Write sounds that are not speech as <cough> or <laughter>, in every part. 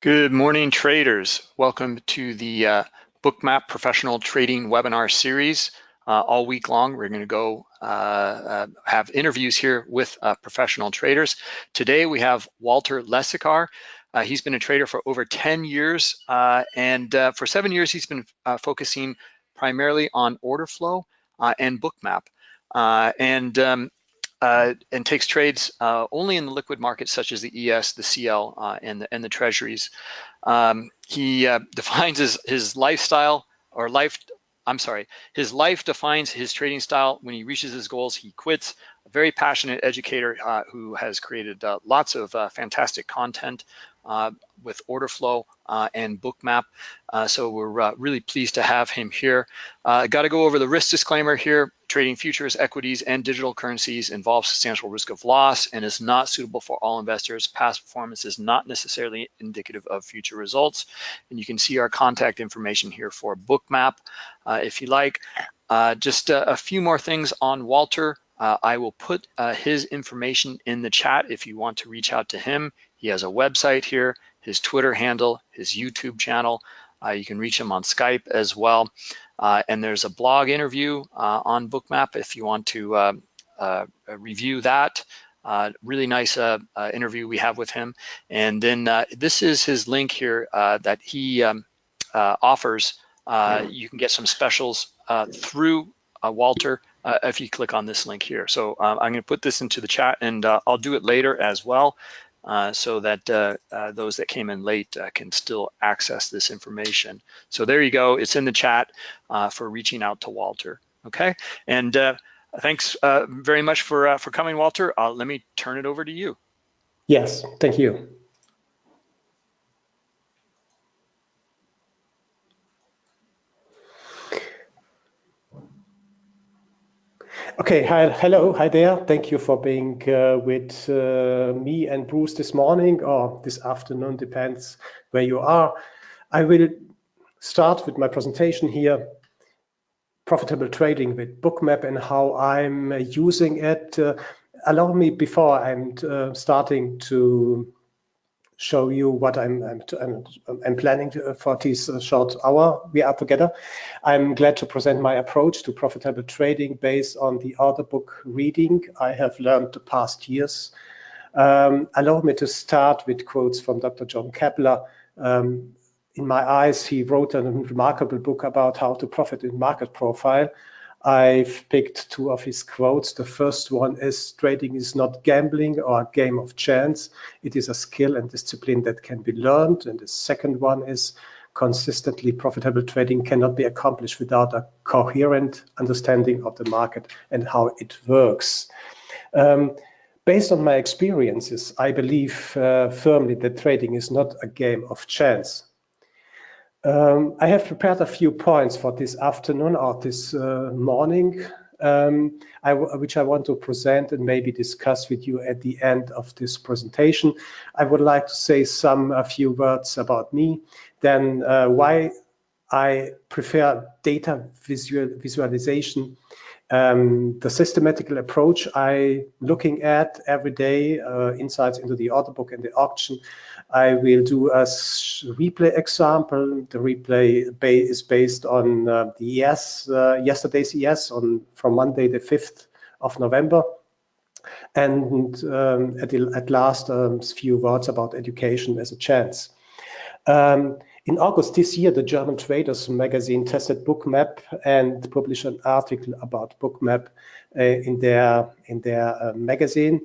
Good morning, traders. Welcome to the uh, Bookmap Professional Trading Webinar Series. Uh, all week long, we're going to go uh, uh, have interviews here with uh, professional traders. Today, we have Walter Lesikar. Uh, he's been a trader for over 10 years, and for seven years, he's been focusing primarily on order flow and Bookmap. and um, uh, and takes trades uh, only in the liquid markets such as the ES, the CL, uh, and, the, and the treasuries. Um, he uh, <laughs> defines his, his lifestyle or life, I'm sorry, his life defines his trading style. When he reaches his goals, he quits. A very passionate educator uh, who has created uh, lots of fantastic content with order flow uh, and bookmap. Uh, so we're uh, really pleased to have him here. I got to go over the risk disclaimer here. Trading futures, equities, and digital currencies involves substantial risk of loss and is not suitable for all investors. Past performance is not necessarily indicative of future results. And you can see our contact information here for bookmap uh, if you like. Uh, just a few more things on Walter. Uh, I will put uh, his information in the chat if you want to reach out to him. He has a website here, his Twitter handle, his YouTube channel. Uh, you can reach him on Skype as well. Uh, and there's a blog interview uh, on Bookmap if you want to uh, review that. really nice interview we have with him. And then this is his link here that he um, offers. you can get some specials through Walter uh, if you click on this link here. So uh, I'm going to put this into the chat and uh, I'll do it later as well uh, so that uh, uh, those that came in late can still access this information. So there you go. It's in the chat for reaching out to Walter. Okay. And thanks very much for, for coming, Walter. let me turn it over to you. Yes, thank you. Okay, hi, hello, hi there. Thank you for being uh, with uh, me and Bruce this morning or this afternoon, depends where you are. I will start with my presentation here, profitable trading with Bookmap and how I'm using it. Uh, allow me before I'm uh, starting to show you what I'm, I'm, I'm planning for this short hour we are together. I'm glad to present my approach to profitable trading based on the order book reading I have learned the past years. Um, allow me to start with quotes from Dr. John Keppler. Um, in my eyes, he wrote a remarkable book about how to profit in market profile. I've picked two of his quotes. The first one is trading is not gambling or a game of chance. It is a skill and discipline that can be learned. And the second one is consistently profitable trading cannot be accomplished without a coherent understanding of the market and how it works. Um, based on my experiences, I believe uh, firmly that trading is not a game of chance. Um, I have prepared a few points for this afternoon or this uh, morning, um, I which I want to present and maybe discuss with you at the end of this presentation. I would like to say some a few words about me, then uh, why I prefer data visual, visualization um, the systematical approach I looking at every day, uh, insights into the order book and the auction. I will do a replay example. The replay is based on uh, the ES, uh, yesterday's ES on from Monday the 5th of November. And um, at, the, at last, a um, few words about education as a chance. Um, in August this year, the German Traders magazine tested Bookmap and published an article about Bookmap uh, in their in their uh, magazine.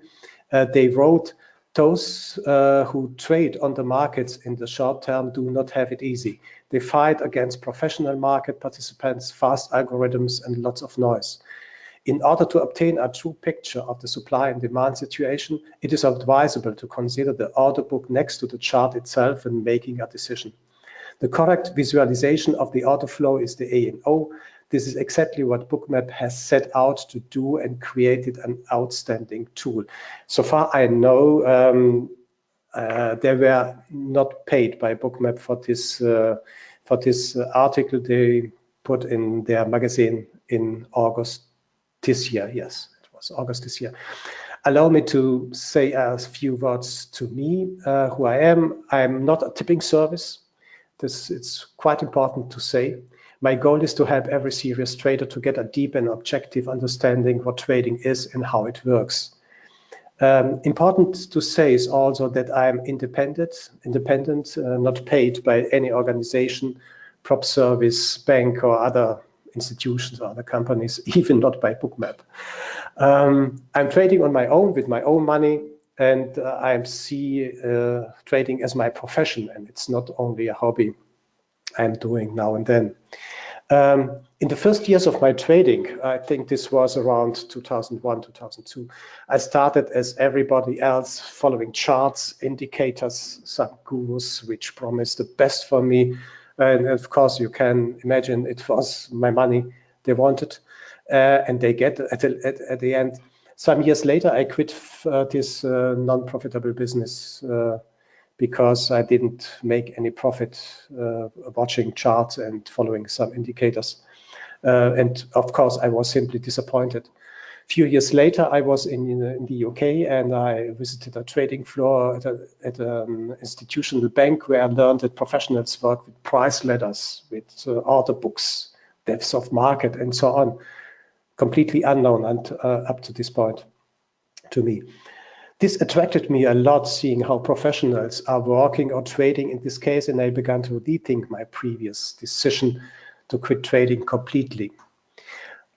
Uh, they wrote, those uh, who trade on the markets in the short term do not have it easy. They fight against professional market participants, fast algorithms, and lots of noise. In order to obtain a true picture of the supply and demand situation, it is advisable to consider the order book next to the chart itself when making a decision. The correct visualization of the order flow is the A and O. This is exactly what Bookmap has set out to do and created an outstanding tool. So far I know um, uh, they were not paid by Bookmap for this uh, for this article they put in their magazine in August this year. Yes, it was August this year. Allow me to say a few words to me, uh, who I am. I'm not a tipping service. This It's quite important to say. My goal is to help every serious trader to get a deep and objective understanding what trading is and how it works. Um, important to say is also that I am independent, independent, uh, not paid by any organization, prop service, bank, or other institutions or other companies, <laughs> even not by Bookmap. Um, I'm trading on my own with my own money, and uh, I see uh, trading as my profession, and it's not only a hobby I'm doing now and then. Um, in the first years of my trading, I think this was around 2001, 2002, I started as everybody else following charts, indicators, some gurus which promised the best for me. And of course, you can imagine it was my money they wanted uh, and they get at the, at, at, the end. Some years later, I quit uh, this uh, non-profitable business uh, because I didn't make any profit uh, watching charts and following some indicators. Uh, and of course, I was simply disappointed. A few years later, I was in, in the UK and I visited a trading floor at, a, at an institutional bank where I learned that professionals work with price ladders, with uh, order books, depths of market, and so on. Completely unknown and, uh, up to this point to me. This attracted me a lot, seeing how professionals are working or trading in this case, and I began to rethink my previous decision to quit trading completely.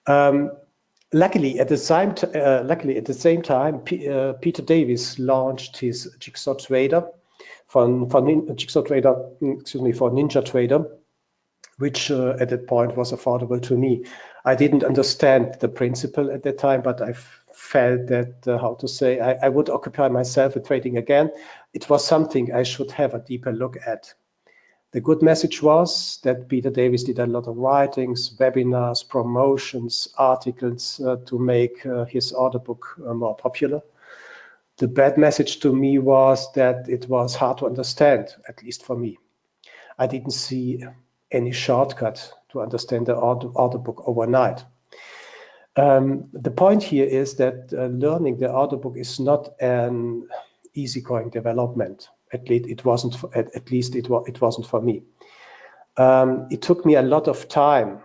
Um, luckily, at the same uh, luckily at the same time, P uh, Peter Davies launched his Jigsaw Trader for, for Jigsaw Trader, excuse me, for Ninja Trader, which uh, at that point was affordable to me. I didn't understand the principle at that time, but I felt that, uh, how to say, I, I, would occupy myself with trading again. It was something I should have a deeper look at. The good message was that Peter Davies did a lot of writings, webinars, promotions, articles uh, to make uh, his order book uh, more popular. The bad message to me was that it was hard to understand, at least for me. I didn't see any shortcut to understand the order, order book overnight. Um, the point here is that uh, learning the order book is not an easygoing development. At least it wasn't. For, at, at, least it, wa it wasn't for me. Um, it took me a lot of time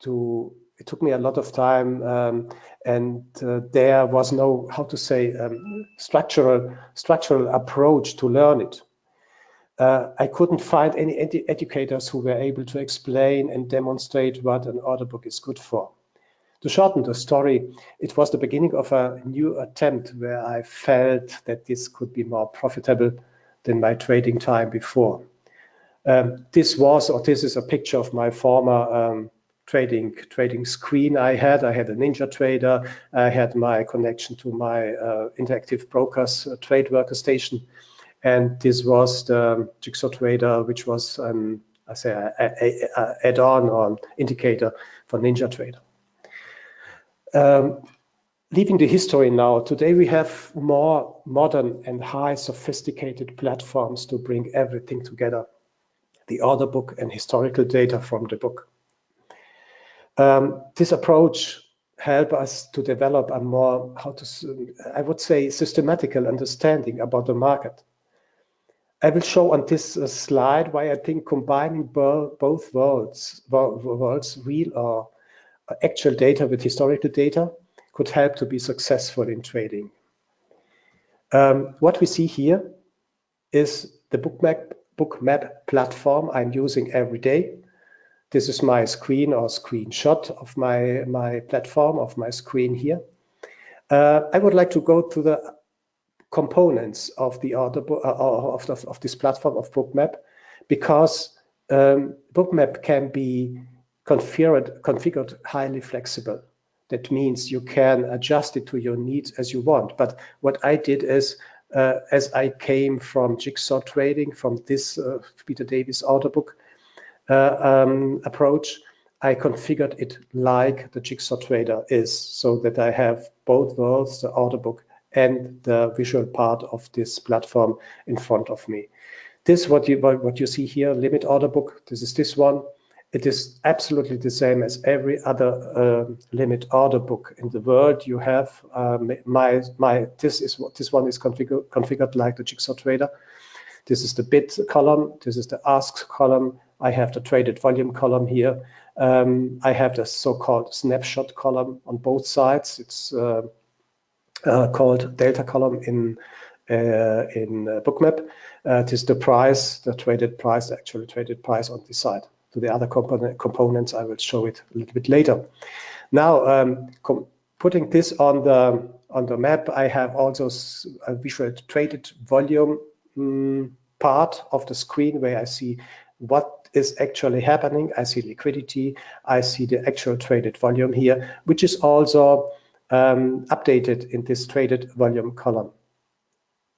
to. It took me a lot of time, um, and uh, there was no how to say um, structural structural approach to learn it. Uh, I couldn't find any ed educators who were able to explain and demonstrate what an order book is good for. To shorten the story, it was the beginning of a new attempt where I felt that this could be more profitable than my trading time before. Um, this was, or this is a picture of my former um, trading trading screen I had. I had a Ninja Trader. I had my connection to my uh, Interactive Brokers uh, trade workstation. And this was the Jigsaw Trader, which was an, I say, a, a, a add-on or indicator for Ninja Trader. Um, leaving the history now, today we have more modern and high sophisticated platforms to bring everything together, the order book and historical data from the book. Um, this approach help us to develop a more, how to, I would say, systematical understanding about the market. I will show on this uh, slide why I think combining both worlds, worlds, real or actual data with historical data could help to be successful in trading. Um, what we see here is the bookmap, platform I'm using every day. This is my screen or screenshot of my, my platform, of my screen here. Uh, I would like to go to the components of the order uh, of, of, of, this platform of bookmap because um, bookmap can be configured, configured highly flexible. That means you can adjust it to your needs as you want. But what I did is, uh, as I came from jigsaw trading, from this uh, Peter Davies order book uh, um, approach, I configured it like the jigsaw trader is, so that I have both worlds, the order book and the visual part of this platform in front of me. This what you what you see here, limit order book. This is this one it is absolutely the same as every other uh, limit order book in the world. You have um, my my this is what this one is configured configured like the Jigsaw Trader. This is the bid column. This is the ask column. I have the traded volume column here. Um, I have the so-called snapshot column on both sides. It's uh, uh, called delta column in uh, in uh, Bookmap. Uh, it is the price, the traded price, the actual traded price on this side. To the other component, components, I will show it a little bit later. Now, um, putting this on the on the map, I have also a visual traded volume um, part of the screen where I see what is actually happening. I see liquidity. I see the actual traded volume here, which is also um, updated in this traded volume column.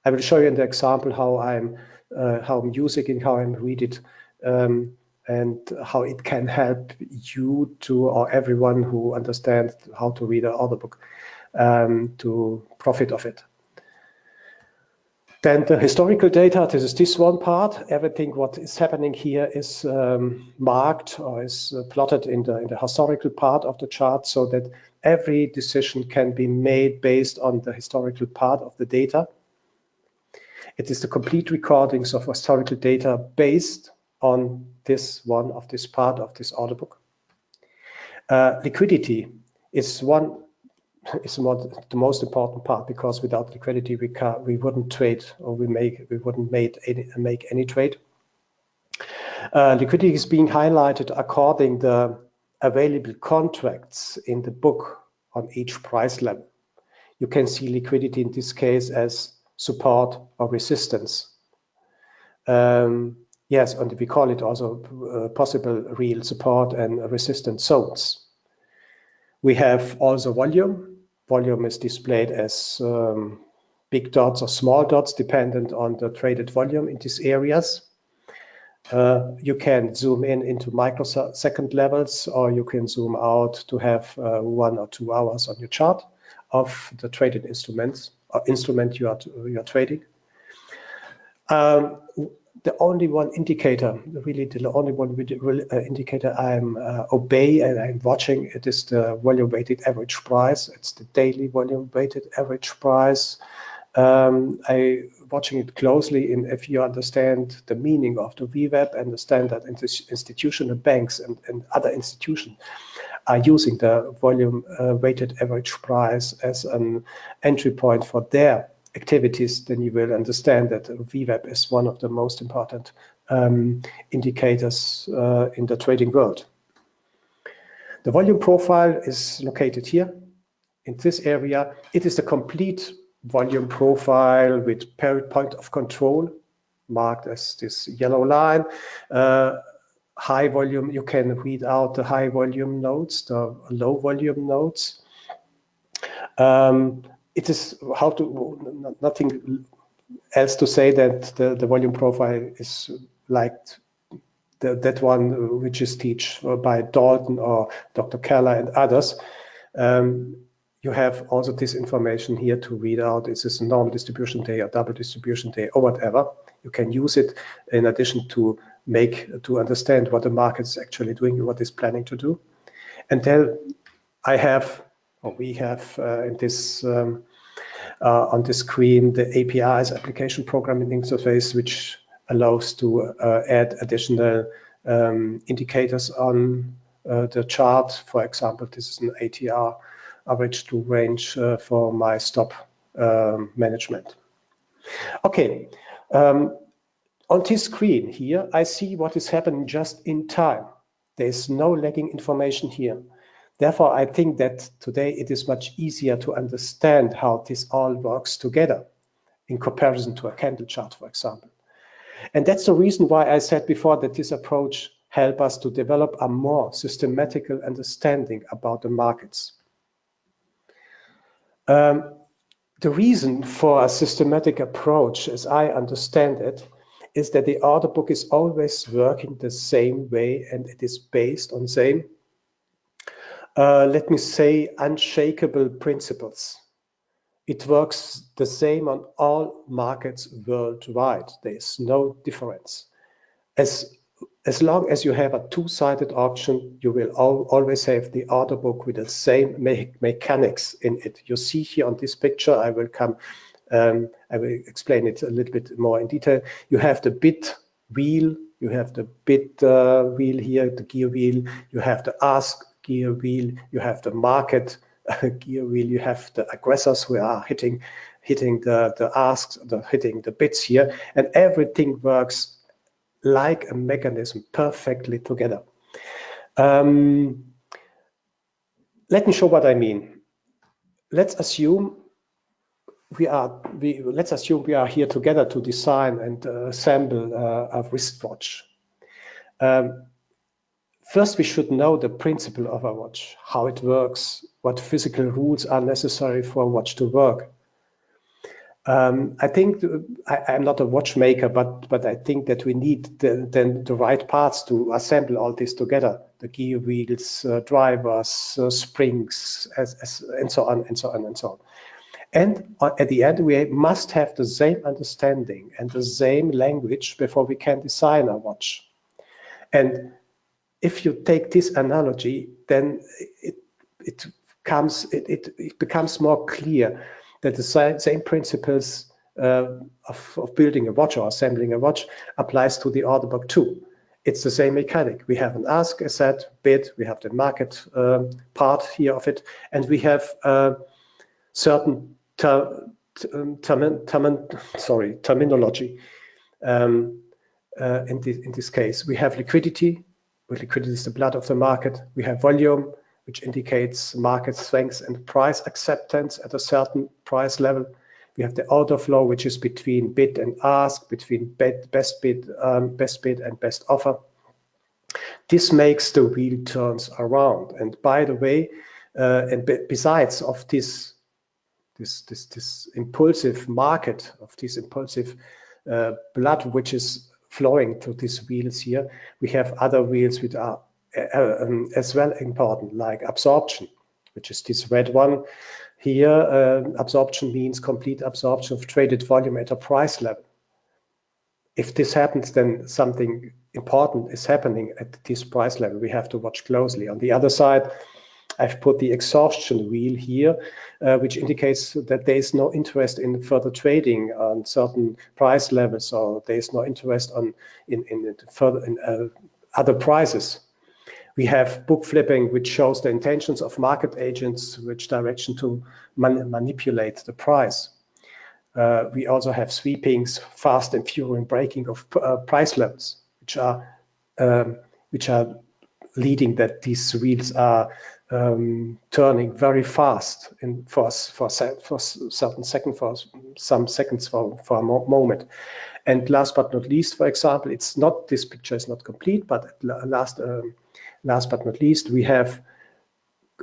I will show you in the example how I'm uh, how I'm using it, how I'm read it, um, and how it can help you to or everyone who understands how to read an order book um, to profit of it. Then the historical data, this is this one part. Everything what is happening here is um, marked or is uh, plotted in the, in the historical part of the chart so that every decision can be made based on the historical part of the data. It is the complete recordings of historical data based on this one of this part of this order book. Uh, liquidity is one <laughs> is the most important part because without liquidity we can we wouldn't trade or we make we wouldn't make any make any trade. Uh, liquidity is being highlighted according the available contracts in the book on each price level. You can see liquidity in this case as support or resistance. Um, yes, and we call it also uh, possible real support and resistance zones. We have also volume. Volume is displayed as um, big dots or small dots dependent on the traded volume in these areas. Uh, you can zoom in into microsecond levels or you can zoom out to have uh, one or two hours on your chart of the traded instruments or instrument you are you are trading. Um, the only one indicator, really the only one uh, indicator I'm uh, obey and I'm watching, it is the volume weighted average price. It's the daily volume weighted average price. Um, I watching it closely and if you understand the meaning of the VWAP and the standard institutional banks and, and other institutions are using the volume uh, weighted average price as an entry point for their activities, then you will understand that VWAP is one of the most important um, indicators uh, in the trading world. The volume profile is located here in this area. It is the complete volume profile with point of control marked as this yellow line. Uh, high volume, you can read out the high volume nodes, the low volume nodes. Um, it is how to, nothing else to say that the, the volume profile is like the, that one which is teach by Dalton or Dr. Keller and others. Um, you have also this information here to read out. Is this a normal distribution day or double distribution day or whatever? You can use it in addition to make to understand what the market is actually doing, what is planning to do. And then I have, we have uh, in this um, uh, on the screen the APIs application programming interface, which allows to uh, add additional um, indicators on the chart. For example, this is an ATR average true range for my stop um, management. Okay, um, on this screen here, I see what is happening just in time. There's no lagging information here. Therefore, I think that today it is much easier to understand how this all works together in comparison to a candle chart, for example. And that's the reason why I said before that this approach help us to develop a more systematical understanding about the markets. Um, the reason for a systematic approach, as I understand it, is that the order book is always working the same way and it is based on same, uh, let me say, unshakable principles. It works the same on all markets worldwide. There is no difference. As as long as you have a two-sided auction, you will al always have the order book with the same me mechanics in it. You see here on this picture, I will come, um, I will explain it a little bit more in detail. You have the bid wheel, you have the bid uh, wheel here, the gear wheel, you have the ask gear wheel, you have the market uh, gear wheel, you have the aggressors who are hitting hitting the, the asks, the hitting the bids here, and everything works like a mechanism perfectly together. Um, let me show what I mean. Let's assume we are we let's assume we are here together to design and uh, assemble uh, a wristwatch. Um, first, we should know the principle of a watch, how it works, what physical rules are necessary for a watch to work. Um, I think I, am not a watchmaker, but but I think that we need the, then the right parts to assemble all this together: the gear wheels, uh, drivers, uh, springs, as, as, and so on and so on and so on. And at the end, we must have the same understanding and the same language before we can design a watch. And if you take this analogy, then it it comes it, it, it becomes more clear that the same principles uh, of, of, building a watch or assembling a watch applies to the order book too. It's the same mechanic. We have an ask, a set, bid, we have the market um, part here of it, and we have uh, certain ter um, sorry, terminology. Um, uh, in, this, in this case, we have liquidity, liquidity is the blood of the market. We have volume, which indicates market strength and price acceptance at a certain price level. We have the order flow, which is between bid and ask, between bid, best bid, um, best bid and best offer. This makes the wheel turns around. And by the way, uh, and besides of this, this, this, this impulsive market, of this impulsive uh, blood, which is flowing to these wheels here, we have other wheels which are uh, um, as well important, like absorption, which is this red one. Here, uh, absorption means complete absorption of traded volume at a price level. If this happens, then something important is happening at this price level. We have to watch closely. On the other side, I've put the exhaustion wheel here, uh, which indicates that there is no interest in further trading on certain price levels, or there is no interest on in, in further in uh, other prices. We have book flipping, which shows the intentions of market agents, which direction to man manipulate the price. Uh, we also have sweepings, fast and furious breaking of uh, price levels, which are um, which are leading that these wheels are um, turning very fast in for for for certain second for some seconds for for a moment. And last but not least, for example, it's not this picture is not complete, but last um, last but not least, we have,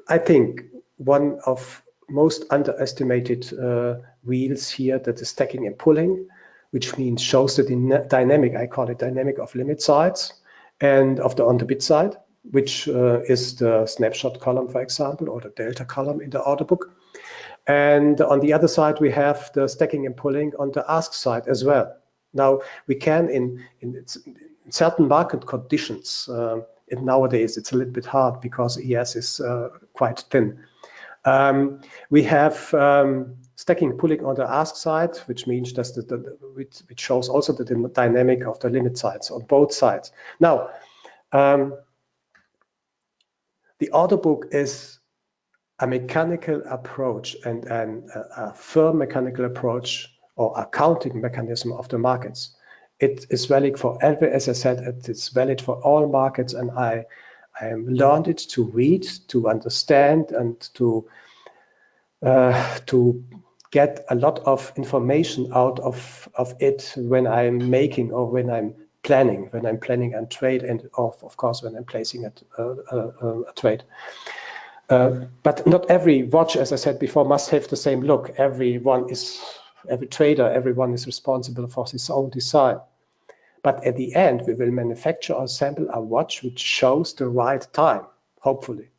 I think, one of most underestimated uh, wheels here that is stacking and pulling, which means shows the dynamic, I call it dynamic of limit sides and of the on the bid side, which uh, is the snapshot column, for example, or the delta column in the order book. And on the other side, we have the stacking and pulling on the ask side as well. Now, we can, in, in certain market conditions, uh, and nowadays it's a little bit hard because ES is uh, quite thin. Um, we have um, stacking pulling on the ask side, which means that the, the, which, which, shows also the dynamic of the limit sides on both sides. Now, um, the order book is a mechanical approach and, and a, a firm mechanical approach or accounting mechanism of the markets it is valid for every, as I said, it's valid for all markets. And I, I learned it to read, to understand, and to uh, to get a lot of information out of of it when I'm making or when I'm planning, when I'm planning a trade, and of of course when I'm placing a, a, trade. Uh, but not every watch, as I said before, must have the same look. Everyone is, every trader, everyone is responsible for his own design. But at the end, we will manufacture or sample a watch which shows the right time, hopefully.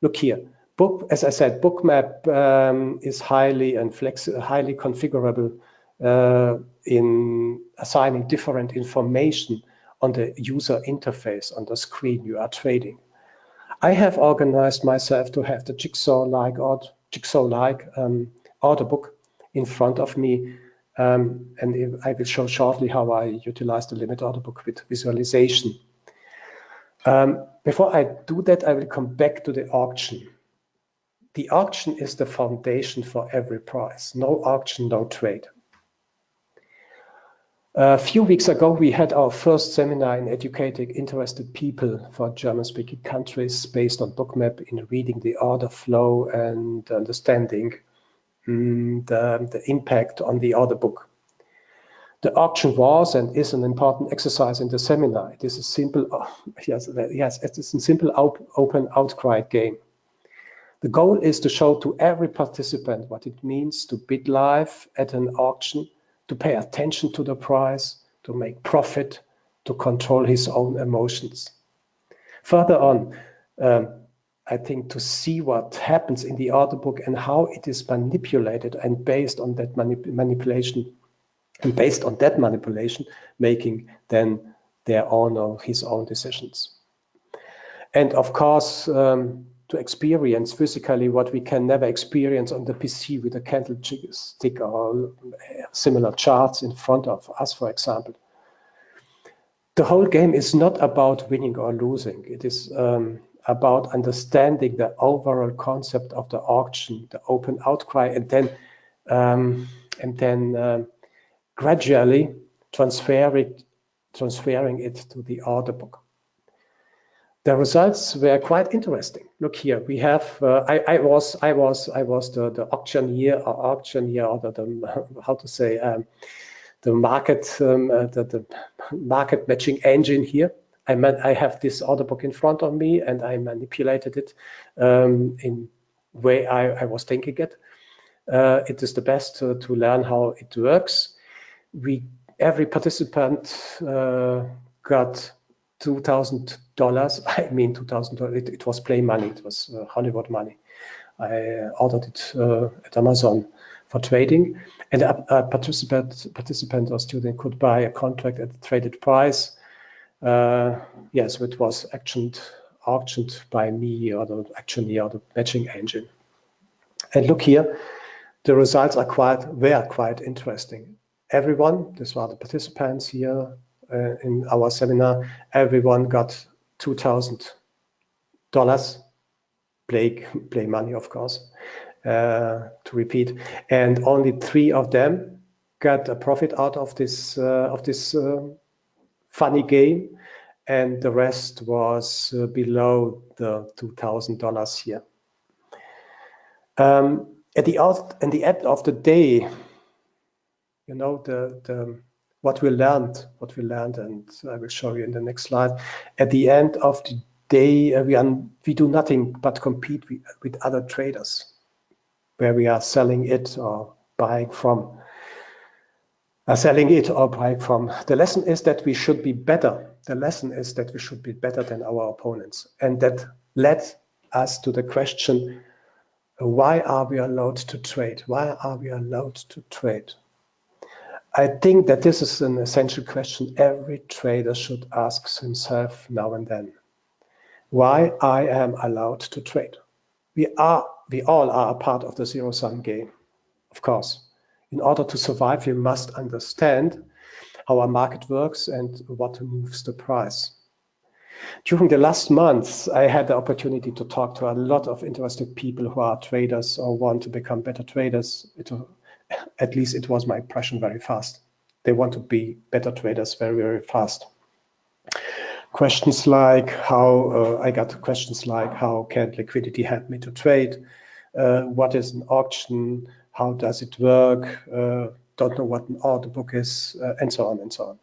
Look here, book, as I said, bookmap um, is highly and flex highly configurable in assigning different information on the user interface on the screen you are trading. I have organized myself to have the jigsaw-like jigsaw-like um, order book in front of me. Um, and I will show shortly how I utilize the limit order book with visualization. Um, before I do that, I will come back to the auction. The auction is the foundation for every price. No auction, no trade. A few weeks ago, we had our first seminar in educating interested people for German-speaking countries based on Bookmap in reading the order flow and understanding mm, the, the impact on the order book. The auction was and is an important exercise in the seminar. It is a simple, <laughs> yes, yes, it is a simple open outcry game. The goal is to show to every participant what it means to bid live at an auction to pay attention to the price, to make profit, to control his own emotions. Further on, um, I think to see what happens in the order book and how it is manipulated and based on that manip manipulation and based on that manipulation, making then their own or his own decisions. And of course, um, to experience physically what we can never experience on the PC with a candlestick or similar charts in front of us, for example. The whole game is not about winning or losing. It is um, about understanding the overall concept of the auction, the open outcry, and then um, and then uh, gradually transfer it, transferring it to the order book the results were quite interesting. Look here, we have, uh, I, I, was, I was, I was the, the auctioneer or auctioneer or the, the <laughs> how to say, um, the market, um, uh, the, the market matching engine here. I, meant, I have this order book in front of me and I manipulated it um, in way I, I was thinking it. Uh, it is the best to, to learn how it works. We, every participant uh, got $2,000. <laughs> I mean, $2,000. It, it, was play money. It was uh, Hollywood money. I uh, ordered it uh, at Amazon for trading. And a, a, participant, participant or student could buy a contract at the traded price. Uh, yes, it was auctioned, auctioned by me or the auctioneer or the matching engine. And look here, the results are quite, were quite interesting. Everyone, these are the participants here, uh, in our seminar, everyone got $2,000 play, play money, of course, uh, to repeat. And only three of them got a profit out of this, uh, of this funny game. And the rest was below the $2,000 here. Um, at the at the end of the day, you know, the, the what we learned, what we learned, and I will show you in the next slide. At the end of the day, uh, we, we do nothing but compete with, with other traders, where we are selling it or buying from. Uh, selling it or buying from. The lesson is that we should be better. The lesson is that we should be better than our opponents. And that led us to the question, why are we allowed to trade? Why are we allowed to trade? I think that this is an essential question every trader should ask himself now and then. Why I am allowed to trade? We are, we all are a part of the zero-sum game, of course. In order to survive, we must understand how our market works and what moves the price. During the last months, I had the opportunity to talk to a lot of interested people who are traders or want to become better traders. At least it was my impression very fast. They want to be better traders very, very fast. Questions like how, uh, I got questions like how can liquidity help me to trade? Uh, what is an auction? How does it work? Uh, don't know what an order book is, uh, and so on and so on.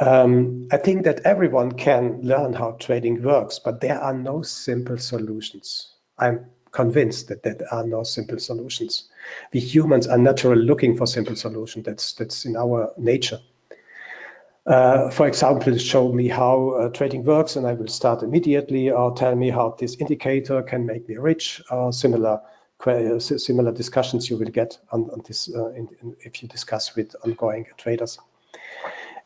Um, I think that everyone can learn how trading works, but there are no simple solutions. I'm convinced that there are no simple solutions. We humans are naturally looking for simple solutions. That's that's in our nature. Uh, for example, show me how uh, trading works, and I will start immediately, or tell me how this indicator can make me rich, or similar similar discussions you will get on, on this uh, in, in, if you discuss with ongoing traders.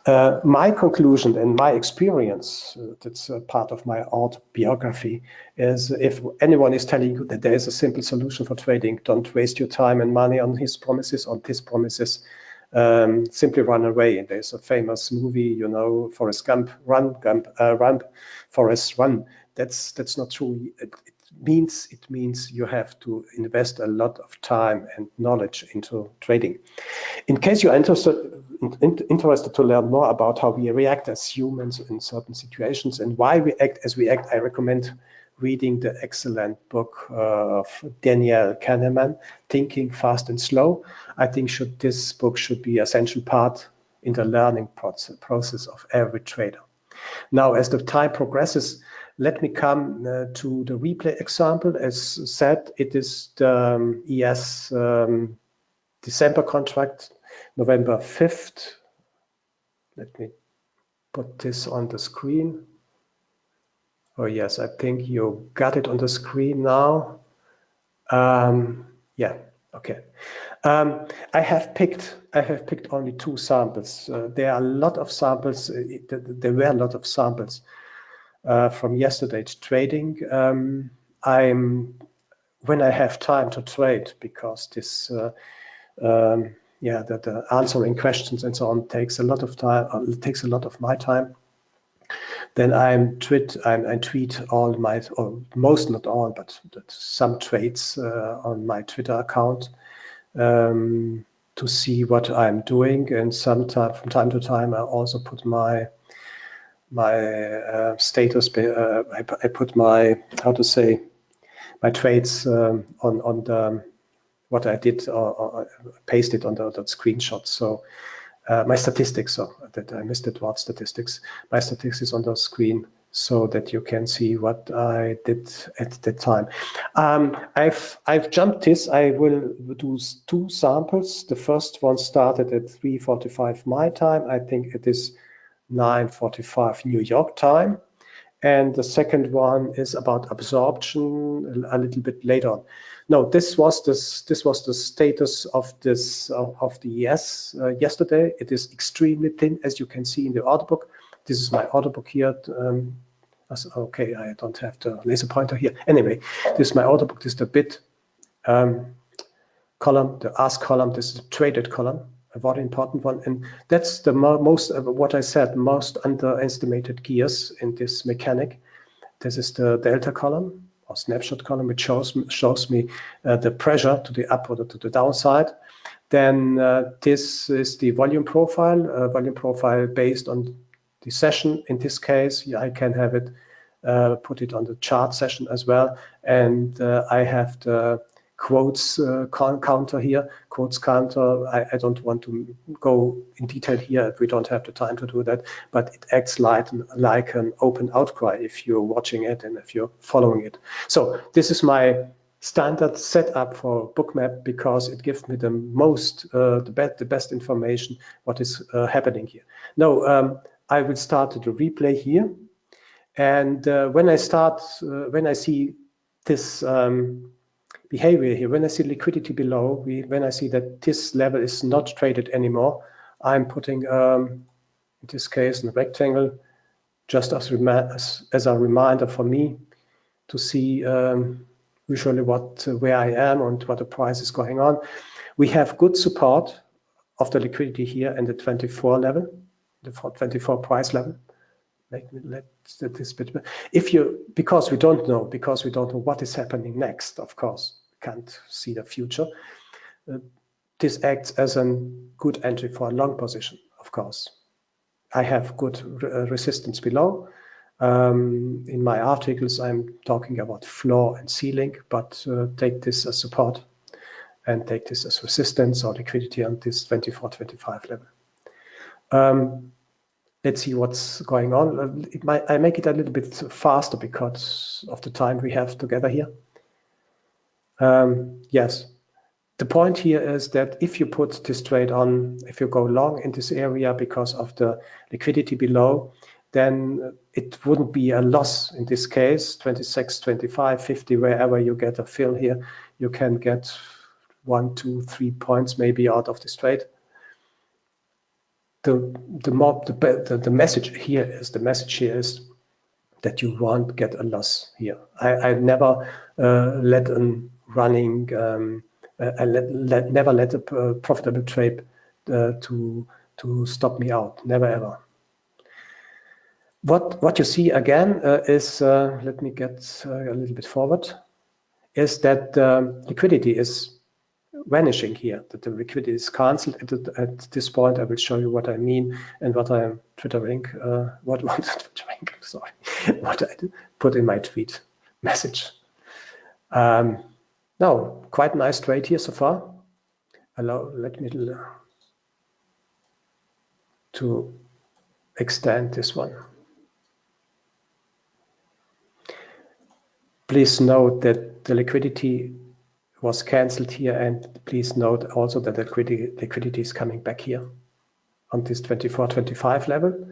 Uh, my conclusion and my experience, uh, that's part of my autobiography, is if anyone is telling you that there is a simple solution for trading, don't waste your time and money on his promises, on his promises, um, simply run away. And there's a famous movie, you know, Forrest Gump, run, Gump, uh, run, Forrest, run. That's that's not true. It, it means it means you have to invest a lot of time and knowledge into trading. In case you're interested interested to learn more about how we react as humans in certain situations and why we act as we act, I recommend reading the excellent book uh, of Daniel Kahneman, Thinking Fast and Slow. I think should this book should be essential part in the learning process of every trader. Now, as the time progresses, let me come uh, to the replay example. As said, it is the um, ES um, December contract, November 5th. Let me put this on the screen. Oh yes, I think you got it on the screen now. Um, yeah, okay. Um, I have picked I have picked only two samples. Uh, there are a lot of samples. Uh, there were a lot of samples uh, from yesterday's trading. Um, I'm when I have time to trade because this uh, um, yeah the, the, answering questions and so on takes a lot of time. Uh, takes a lot of my time. Then I'm tweet I'm, I tweet all my or most not all but some trades uh, on my Twitter account. Um, to see what I'm doing and sometimes from time to time I also put my my uh, status. Uh, I, I, put my how to say my trades um, on on the what I did or, or pasted on the, the screenshot. So uh, my statistics, so that I missed it What statistics. My statistics is on the screen so that you can see what I did at that time. Um, I've I've jumped this. I will do two samples. The first one started at 3:45 my time. I think it is 9.45 New York time. And the second one is about absorption a little bit later on. No, this was this this was the status of this of the ES uh, yesterday. It is extremely thin, as you can see in the order book. This is my order book here. Um, okay, I don't have the laser pointer here. Anyway, this is my order book. This is the bid um, column, the ask column. This is the traded column very important one. And that's the most, uh, what I said, most underestimated gears in this mechanic. This is the delta column or snapshot column, which shows, shows me uh, the pressure to the up or to the downside. Then uh, this is the volume profile, uh, volume profile based on the session. In this case, yeah, I can have it, uh, put it on the chart session as well. And uh, I have the quotes uh, counter here, quotes counter. I, I, don't want to go in detail here. We don't have the time to do that, but it acts like, like an open outcry if you're watching it and if you're following it. So this is my standard setup for bookmap because it gives me the most, uh, the, best, the best information what is uh, happening here. Now, um, I will start the replay here. And uh, when I start, uh, when I see this um, behavior here. When I see liquidity below, we, when I see that this level is not traded anymore, I'm putting, um, in this case, a rectangle, just as, as, as, a reminder for me to see um, usually what uh, where I am and what the price is going on. We have good support of the liquidity here in the 24 level, the 24 price level. Let let this bit. If you because we don't know because we don't know what is happening next, of course can't see the future. Uh, this acts as a good entry for a long position, of course. I have good re uh, resistance below. Um, in my articles, I'm talking about floor and ceiling, but uh, take this as support and take this as resistance or liquidity on this 24, 25 level. Um, let's see what's going on. Uh, might, I make it a little bit faster because of the time we have together here. Um, yes, the point here is that if you put this trade on, if you go long in this area because of the liquidity below, then it wouldn't be a loss in this case, 26, 25, 50, wherever you get a fill here, you can get one, two, three points maybe out of this trade. the the the, the, the message here is the message here is that you won't get a loss here. I, I never uh, let a running um, uh, let, let, never let a profitable trade uh, to to stop me out. Never ever. What what you see again uh, is uh, let me get uh, a little bit forward is that um, liquidity is vanishing here, that the liquidity is cancelled at, at, this point. I will show you what I mean and what I am twittering, uh, what, <laughs> what twittering, sorry, <laughs> what I put in my tweet message. Um, now, quite nice trade here so far. Allow, let me uh, to extend this one. Please note that the liquidity was cancelled here and please note also that the liquidity, liquidity is coming back here on this 24, 25 level,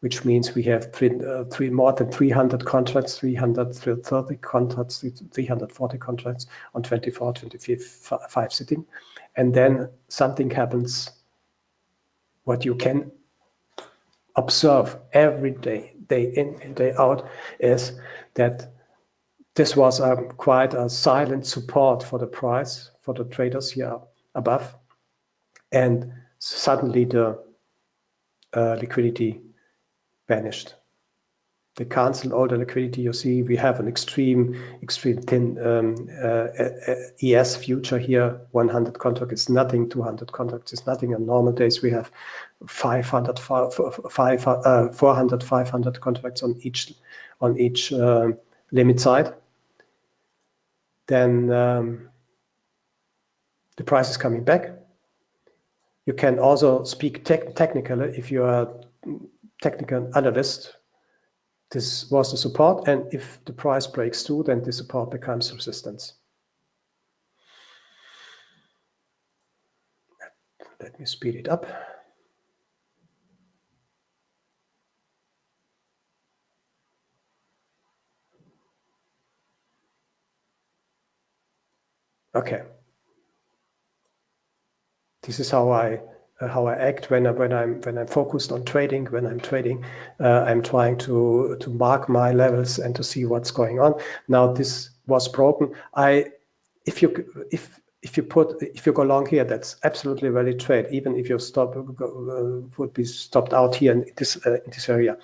which means we have three, uh, three more than 300 contracts, 330 contracts, 340 contracts on 24, 25 sitting. And then something happens what you can observe every day, day in and day out, is that this was quite a silent support for the price for the traders here above. And suddenly the uh, liquidity vanished. They canceled all the liquidity. You see, we have an extreme, extreme thin um, uh, ES future here. 100 contract is nothing. 200 contracts is nothing. On normal days, we have 500, 500, uh, 400, 500 contracts on each on each uh, limit side then um, the price is coming back. You can also speak te technically if you are technical analyst. This was the support, and if the price breaks through, then the support becomes resistance. Let me speed it up. Okay. This is how I how I act when I, when I'm when I'm focused on trading. When I'm trading, uh, I'm trying to to mark my levels and to see what's going on. Now this was broken. I if you if if you put if you go long here, that's absolutely valid trade. Even if you stop uh, would be stopped out here in this uh, in this area,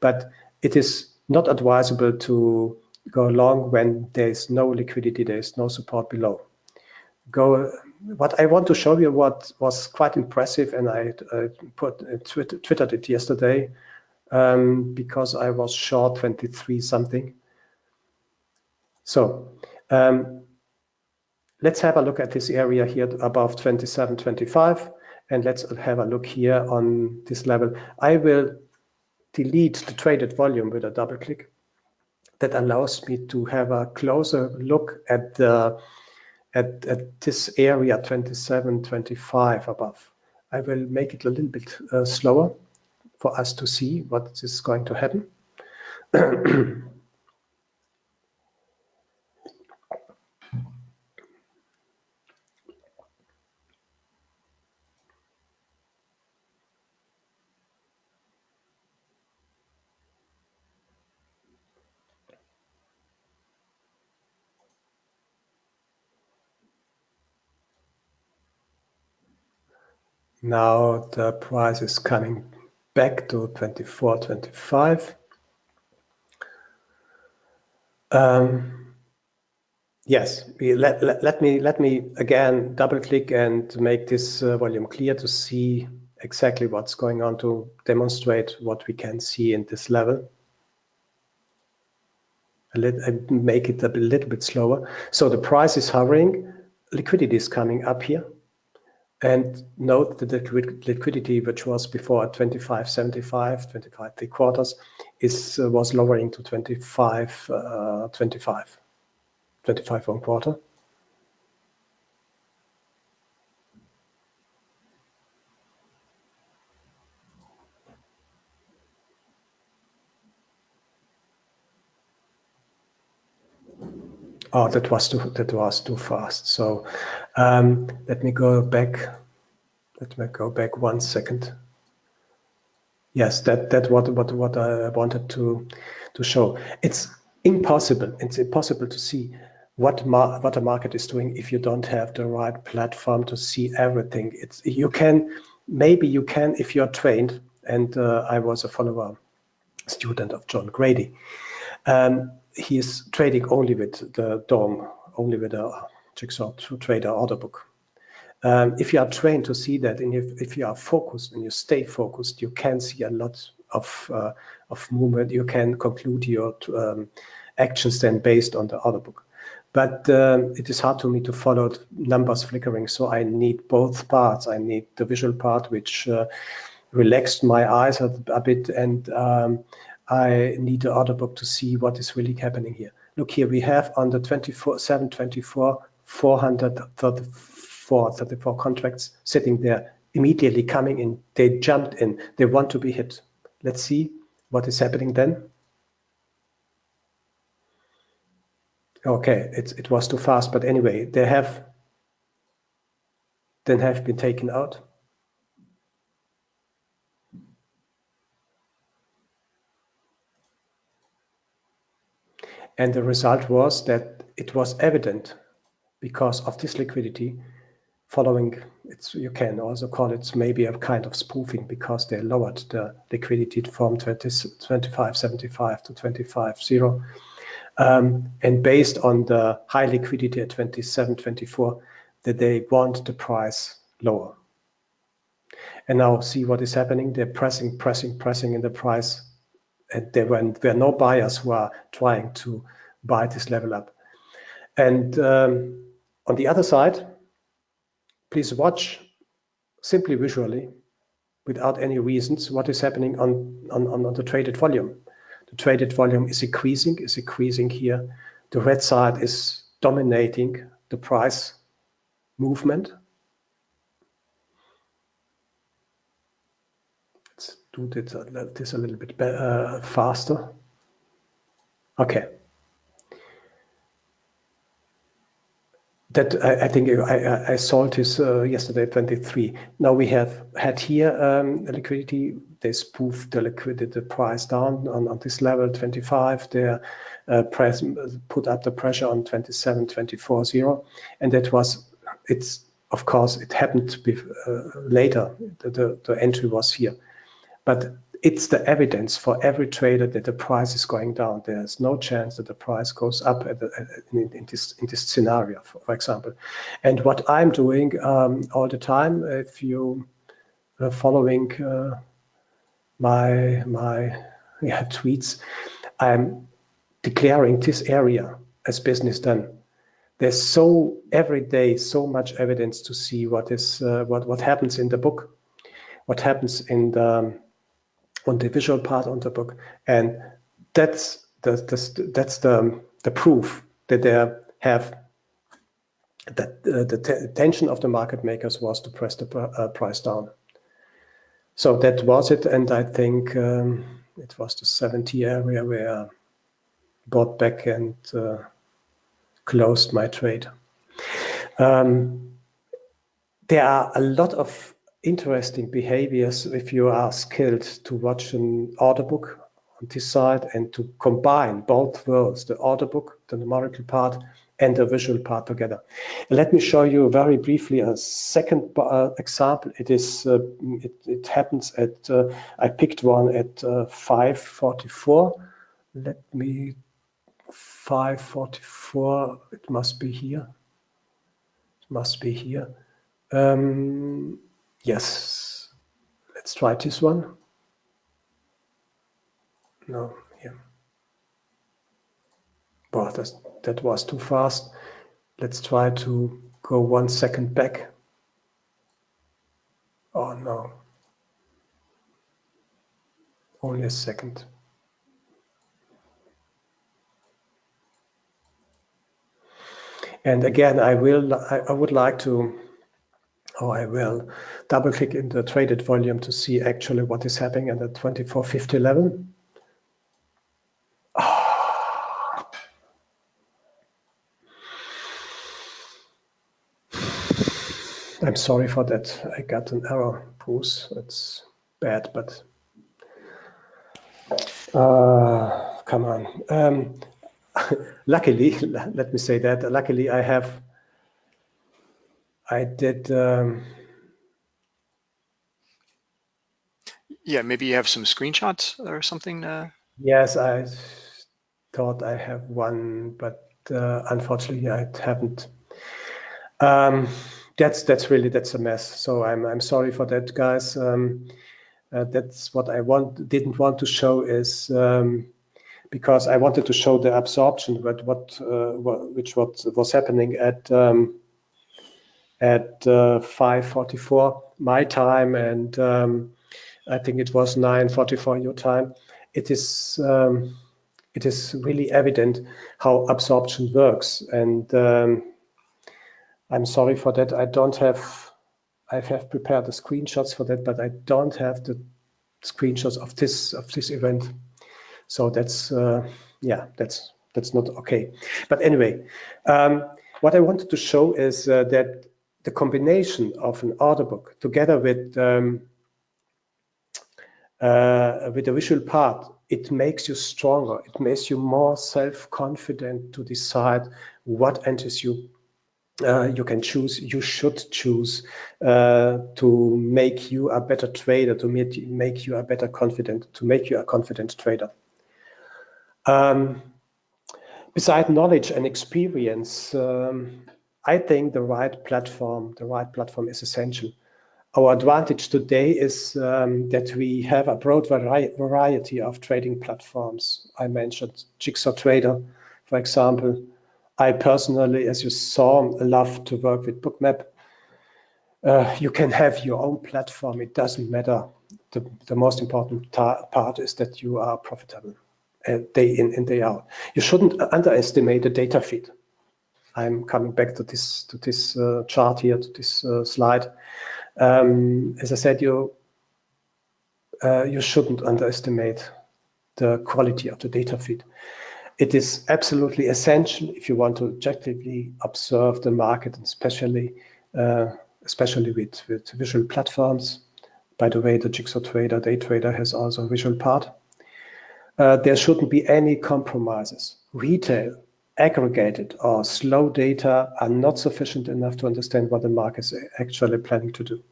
but it is not advisable to go long when there is no liquidity, there is no support below go what I want to show you what was quite impressive and I put uh, twittered it yesterday um, because I was short 23 something. So um, let's have a look at this area here above 27, 25 and let's have a look here on this level. I will delete the traded volume with a double click that allows me to have a closer look at the at, at this area 27, 25 above. I will make it a little bit uh, slower for us to see what is going to happen. <clears throat> Now the price is coming back to 24, 25. Um, yes, let, let, let, me let me again double click and make this uh, volume clear to see exactly what's going on to demonstrate what we can see in this level. I make it a little bit slower. So the price is hovering, liquidity is coming up here. And note that the liquidity, which was before at 25.75, 25 three quarters, is uh, was lowering to 25, uh, 25, 25 one quarter. Oh, that was too that was too fast. So um, let me go back. Let me go back one second. Yes, that that what what what I wanted to to show. It's impossible. It's impossible to see what what a market is doing if you don't have the right platform to see everything. It's you can maybe you can if you're trained. And uh, I was a follower student of John Grady. Um, he is trading only with the DOM, only with a jigsaw trader order book. Um, if you are trained to see that, and if, if you are focused and you stay focused, you can see a lot of uh, of movement. You can conclude your um, actions then based on the order book. But um, it is hard to me to follow numbers flickering, so I need both parts. I need the visual part, which uh, relaxed my eyes a, a bit, and um, I need the order book to see what is really happening here. Look here, we have on the 24, 724, 434, 34 contracts sitting there immediately coming in. They jumped in. They want to be hit. Let's see what is happening then. Okay, it, it was too fast, but anyway, they have then have been taken out. And the result was that it was evident because of this liquidity following it's you can also call it maybe a kind of spoofing because they lowered the liquidity from 20, 25.75 to 25.0 um, and based on the high liquidity at 27.24 that they want the price lower. And now see what is happening. They're pressing pressing pressing in the price and there were, were no buyers who are trying to buy this level up. And um, on the other side, please watch simply visually without any reasons what is happening on, on, on the traded volume. The traded volume is increasing, is increasing here. The red side is dominating the price movement do this a, this a little bit uh, faster. Okay. That I, I think I, I, solved this uh, yesterday, 23. Now we have had here um, liquidity. They spoofed the liquidity the price down on, on this level, 25. They uh, press, put up the pressure on 27, 24, 0. And that was, it's of course, it happened uh, later. The, the, the entry was here but it's the evidence for every trader that the price is going down. There's no chance that the price goes up the, in, in, this in this scenario, for, for, example. And what I'm doing um, all the time, if you are following uh, my my yeah, tweets, I'm declaring this area as business done. There's so every day so much evidence to see what is uh, what what happens in the book, what happens in the on the visual part on the book. And that's the, the that's the, the proof that they have that uh, the intention of the market makers was to press the uh, price down. So that was it. And I think um, it was the 70 area where I bought back and uh, closed my trade. Um, there are a lot of interesting behaviors if you are skilled to watch an order book on this side and to combine both worlds, the order book, the numerical part, and the visual part together. Let me show you very briefly a second uh, example. It is uh, it, it, happens at uh, I picked one at uh, 544. Let me 544. It must be here. It must be here. Um, Yes, let's try this one. No, here. Boy, that's, that was too fast. Let's try to go one second back. Oh no. Only a second. And again, I will, I, I would like to or I will double click in the traded volume to see actually what is happening at the 2450 level. <sighs> I'm sorry for that. I got an error, Bruce. It's bad, but Uh, come on. Um, <laughs> luckily, <laughs> let me say that. Luckily, I have. I did. Um, yeah, maybe you have some screenshots or something. Uh... Yes, I thought I have one, but uh, unfortunately, I haven't. Um, that's that's really that's a mess. So I'm I'm sorry for that, guys. Um, uh, that's what I want didn't want to show is um, because I wanted to show the absorption, but what, uh, what which what was happening at um, at uh, 5:44 my time, and um, I think it was 9:44 your time. It is um, it is really evident how absorption works, and um, I'm sorry for that. I don't have I have prepared the screenshots for that, but I don't have the screenshots of this of this event. So that's uh, yeah, that's that's not okay. But anyway, um, what I wanted to show is uh, that the combination of an order book together with um, uh, with the visual part, it makes you stronger. It makes you more self-confident to decide what enters you uh, you can choose, you should choose uh, to make you a better trader, to make, make you a better confident, to make you a confident trader. Um, beside knowledge and experience, um, I think the right platform, the right platform is essential. Our advantage today is um, that we have a broad vari variety of trading platforms. I mentioned Jigsaw Trader, for example, I personally, as you saw, love to work with Bookmap. Uh, you can have your own platform. It doesn't matter. The, the most important part is that you are profitable uh, day in and day out. You shouldn't underestimate the data feed. I'm coming back to this to this uh, chart here, to this uh, slide. Um, as I said, you uh, you shouldn't underestimate the quality of the data feed it is absolutely essential if you want to objectively observe the market, and especially uh, especially with, with visual platforms. By the way, the Jigsaw Trader, Day Trader has also a visual part. Uh, there shouldn't be any compromises. Retail, aggregated or slow data are not sufficient enough to understand what the market is actually planning to do.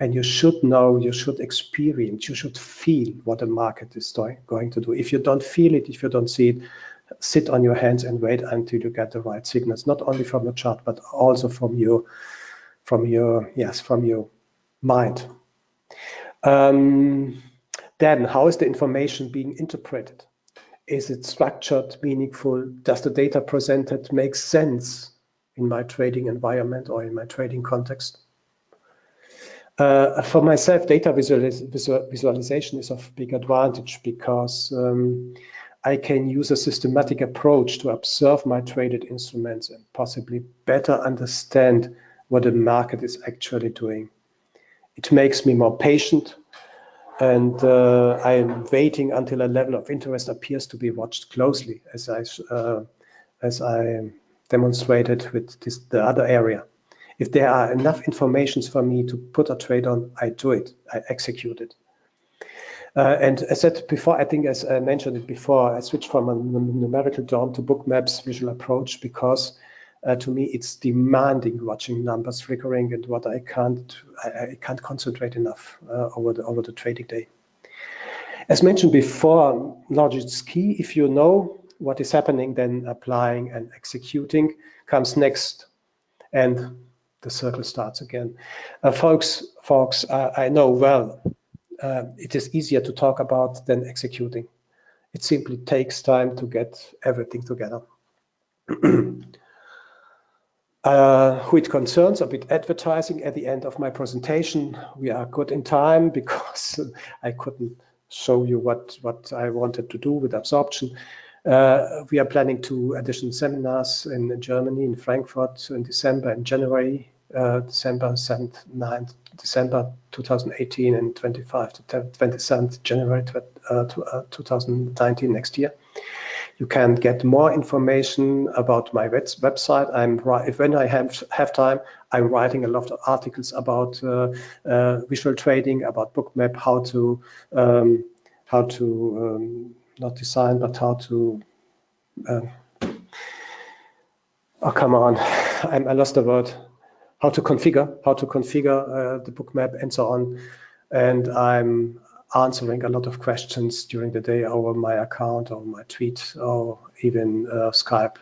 And you should know, you should experience, you should feel what the market is going to do. If you don't feel it, if you don't see it, sit on your hands and wait until you get the right signals, not only from the chart, but also from your, from your, yes, from your mind. Um, then how is the information being interpreted? Is it structured, meaningful? Does the data presented make sense in my trading environment or in my trading context? Uh, for myself, data visualis visualization is of big advantage because um, I can use a systematic approach to observe my traded instruments and possibly better understand what the market is actually doing. It makes me more patient and uh, I am waiting until a level of interest appears to be watched closely as I, uh, as I demonstrated with this, the other area. If there are enough informations for me to put a trade on, I do it, I execute it. Uh, and as I said before, I think as I mentioned it before, I switched from a numerical DOM to Bookmap's visual approach because uh, to me it's demanding watching numbers flickering and what I can't I, I can't concentrate enough uh, over the over the trading day. As mentioned before, knowledge is key. If you know what is happening, then applying and executing comes next, and the circle starts again. Uh, folks, folks, I know well uh, it is easier to talk about than executing. It simply takes time to get everything together. <clears throat> uh, who it concerns a bit advertising at the end of my presentation. We are good in time <laughs> because I couldn't show you what, what I wanted to do with absorption. Uh, we are planning two additional seminars in Germany, in Frankfurt in December and January uh, December 7th, 9th, December 2018 and 25 to 27th January uh, 2019 next year. You can get more information about my website. I'm if when I have have time, I'm writing a lot of articles about uh, uh, visual trading, about Bookmap, how to um, how to um, not design, but how to. Um, oh, come on, <laughs> I'm, I lost the word. How to configure, how to configure uh, the bookmap and so on. And I'm answering a lot of questions during the day over my account or my tweet or even uh, Skype.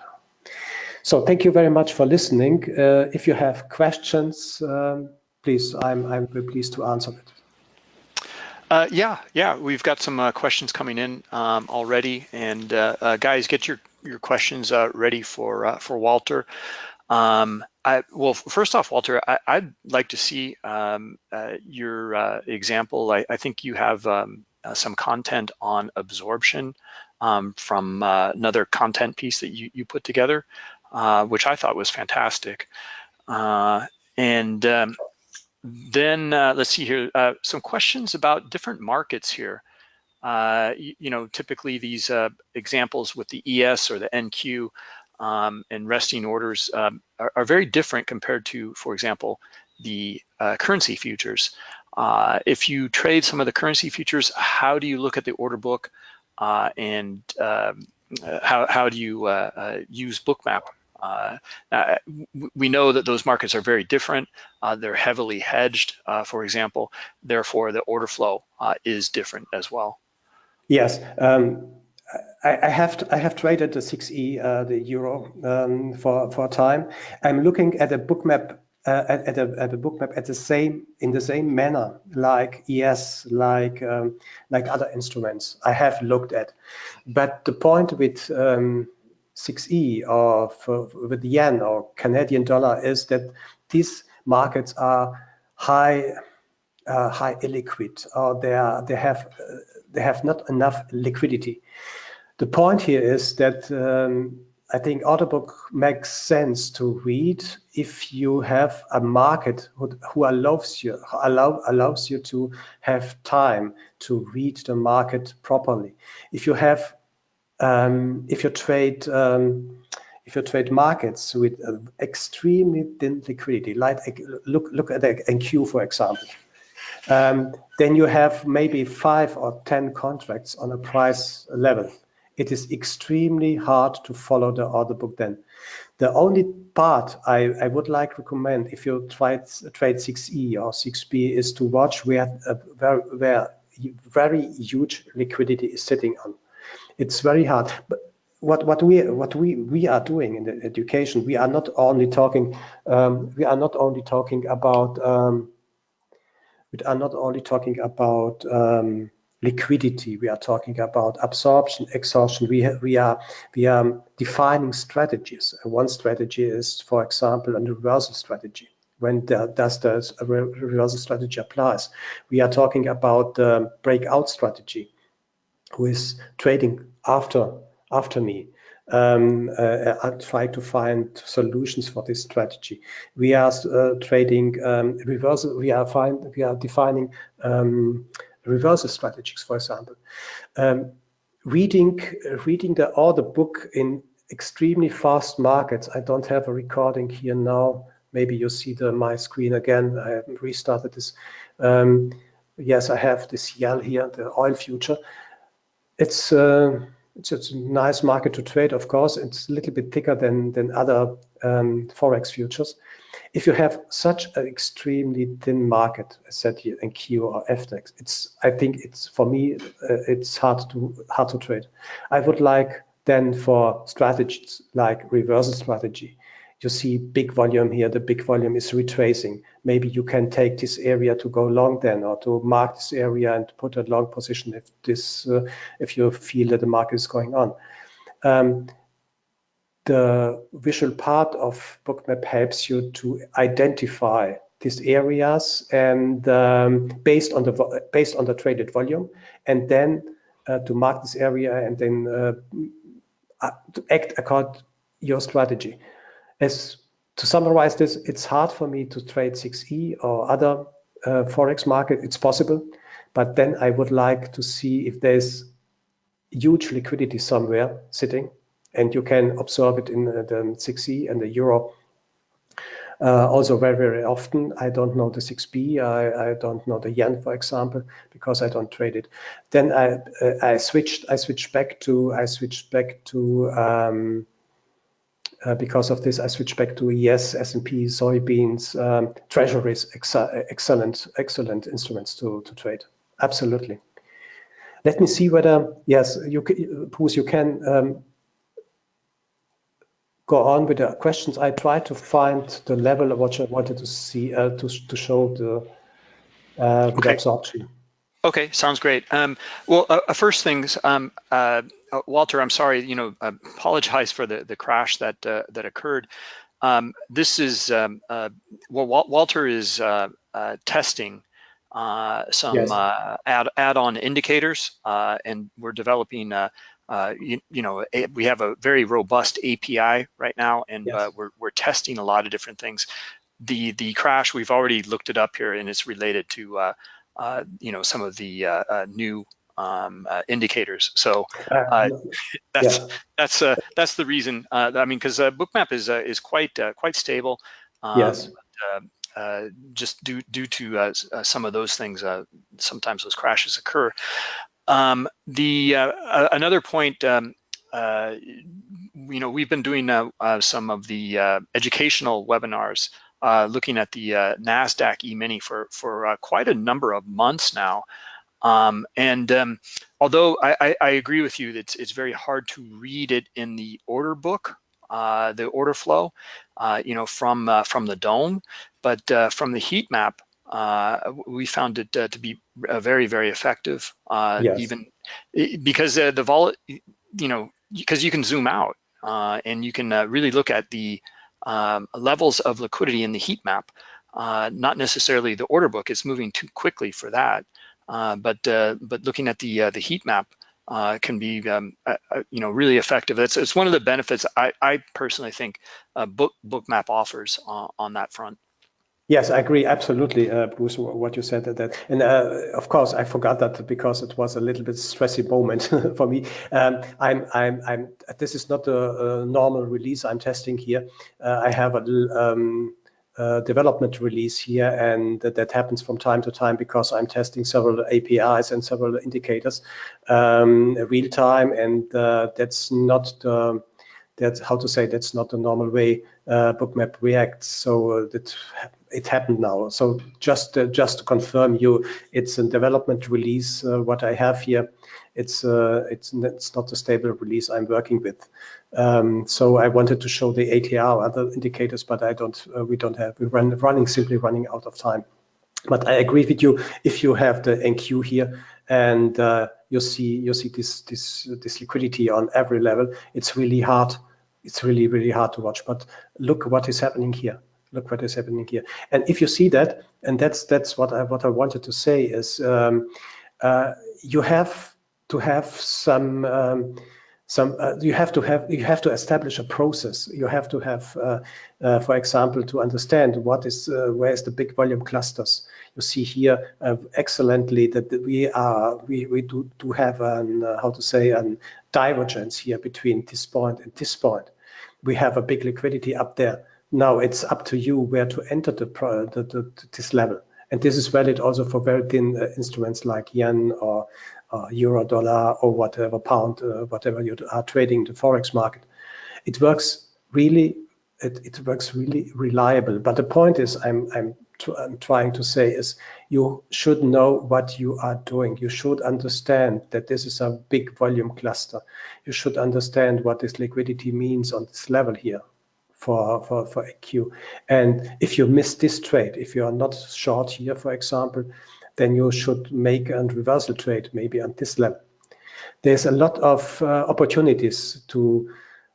So thank you very much for listening. Uh, if you have questions, um, please, I'm, I'm pleased to answer it. Uh, yeah, yeah, we've got some uh, questions coming in um, already, and uh, uh guys, get your your questions uh, ready for uh, for Walter. Um, I, well, first off, Walter, I, would like to see um, your example. I, I, think you have um, some content on absorption um, from another content piece that you, you put together, which I thought was fantastic. and um, then uh, let's see here, uh, some questions about different markets here. Uh, you, you, know, typically these uh, examples with the ES or the NQ um, and resting orders um, are, are, very different compared to, for example, the uh, currency futures. Uh, if you trade some of the currency futures, how do you look at the order book and um, how, how do you use Bookmap uh, uh, we know that those markets are very different. Uh, they're heavily hedged, uh, for example. Therefore, the order flow uh, is different as well. Yes, um, I, have to, I have traded the 6e, uh, the euro, um, for for a time. I'm looking at a bookmap at, at, a, at a bookmap at the same in the same manner like ES, like um, like other instruments I have looked at. But the point with um, 6E or for, with yen or Canadian dollar is that these markets are high uh, high illiquid or they are they have uh, they have not enough liquidity. The point here is that um, I think order book makes sense to read if you have a market who, who allows you allow, allows you to have time to read the market properly. If you have um, if you trade um, if you trade markets with uh, extremely thin liquidity, like look look at the NQ for example, um, then you have maybe five or ten contracts on a price level. It is extremely hard to follow the order book then. The only part I, I would like to recommend if you try trade 6E or 6B is to watch where, uh, where, where very huge liquidity is sitting on it's very hard. But what what we what we we are doing in the education, we are not only talking um, we are not only talking about um, we are not only talking about um, liquidity. We are talking about absorption, exhaustion. We we are we are defining strategies. One strategy is, for example, a reversal strategy. When the, does the reversal strategy applies? We are talking about the breakout strategy who is trading after after me. Um, uh, I try to find solutions for this strategy. We are uh, trading um, reversal. We are find we are defining um, reversal strategies, for example. Um, reading reading the order book in extremely fast markets. I don't have a recording here now. Maybe you see the my screen again. I restarted this. Um, yes, I have this CL here, the oil future it's uh, it's, it's, a nice market to trade, of course. It's a little bit thicker than than other um, forex futures. If you have such an extremely thin market, as said here NQ or FTX, it's I think it's for me uh, it's hard to hard to trade. I would like then for strategies like reversal strategy you see big volume here, the big volume is retracing. Maybe you can take this area to go long then, or to mark this area and put a long position if this, uh, if you feel that the market is going on. Um, the visual part of Bookmap helps you to identify these areas and um, based on the based on the traded volume, and then uh, to mark this area and then uh, uh to act according your strategy as to summarize this, it's hard for me to trade 6E or other uh, Forex market. It's possible, but then I would like to see if there's huge liquidity somewhere sitting and you can observe it in the 6E and the Euro. uh, also very, very often. I don't know the 6B, I, I don't know the yen, for example, because I don't trade it. Then I, uh, I switched, I switched back to, I switched back to, um, uh, because of this, I switched back to ES, S&P, soybeans, um, treasuries, ex excellent, excellent instruments to, to trade. Absolutely. Let me see whether, yes, you, Bruce, you can um, go on with the questions. I try to find the level of what I wanted to see, uh, to, to show the, uh, okay. absorption. Okay, sounds great. Um, well, uh, uh first things, um, uh, uh, Walter, I'm sorry, you know, apologize for the, the crash that uh, that occurred. Um, this is, um, uh, well, Walter is testing some yes. add, add-on indicators, and we're developing, you, you, know, a, we have a very robust API right now, and yes. we're, we're testing a lot of different things. The, the crash, we've already looked it up here, and it's related to uh, you know, some of the uh, uh, new um, uh, indicators. So uh, that's yeah. that's uh, that's the reason. I mean, because Bookmap is is quite quite stable. Um, yes. But, just due due to some of those things, sometimes those crashes occur. Um, the uh, another point. Um, uh, you know, we've been doing uh, some of the educational webinars uh, looking at the uh, NASDAQ E-mini for, for uh, quite a number of months now. Um, and um, although I, I, I, agree with you that it's, it's, very hard to read it in the order book, uh, the order flow, uh, you know, from uh, from the DOM, but from the heat map, we found it to be very, very effective. Yes. Even because the vol, you know, because you can zoom out and you can really look at the um, levels of liquidity in the heat map, uh, not necessarily the order book is moving too quickly for that, uh, but uh, but looking at the uh, the heat map uh, can be um, uh, you know really effective. It's, it's one of the benefits I, I personally think book bookmap offers on that front. Yes, I agree absolutely, uh, Bruce, what you said. That, and uh, of course, I forgot that because it was a little bit stressy moment <laughs> for me. Um, I'm, I'm, I'm. This is not a, a normal release I'm testing here. Uh, I have a um, development release here, and that, that, happens from time to time because I'm testing several APIs and several indicators um, real time, and uh, that's not the that's how to say that's not the normal way uh, bookmap reacts so uh, that it happened now so just uh, just to confirm you it's a development release uh, what i have here it's uh, it's it's not a stable release i'm working with um, so i wanted to show the atr other indicators but i don't uh, we don't have we're run, running simply running out of time but i agree with you if you have the nq here and you see you see this this this liquidity on every level it's really hard it's really, really hard to watch. But look what is happening here. Look what is happening here. And if you see that, and that's that's what I what I wanted to say is um, uh, you have to have some um, some uh, you have to have you have to establish a process. You have to have uh, uh, for example to understand what is uh, where is the big volume clusters. You see here uh, excellently that we are we, we do, do have an how to say an divergence here between this point and this point. We have a big liquidity up there now it's up to you where to enter the, the, the this level and this is valid also for very thin instruments like yen or uh, euro, dollar, or whatever pound, uh, whatever you are trading the forex market. It works really, it, it works really reliable. But the point is, I'm I'm I'm trying to say is you should know what you are doing. You should understand that this is a big volume cluster. You should understand what this liquidity means on this level here for, for, for AQ. And if you miss this trade, if you are not short here, for example, then you should make a reversal trade maybe on this level. There's a lot of uh, opportunities to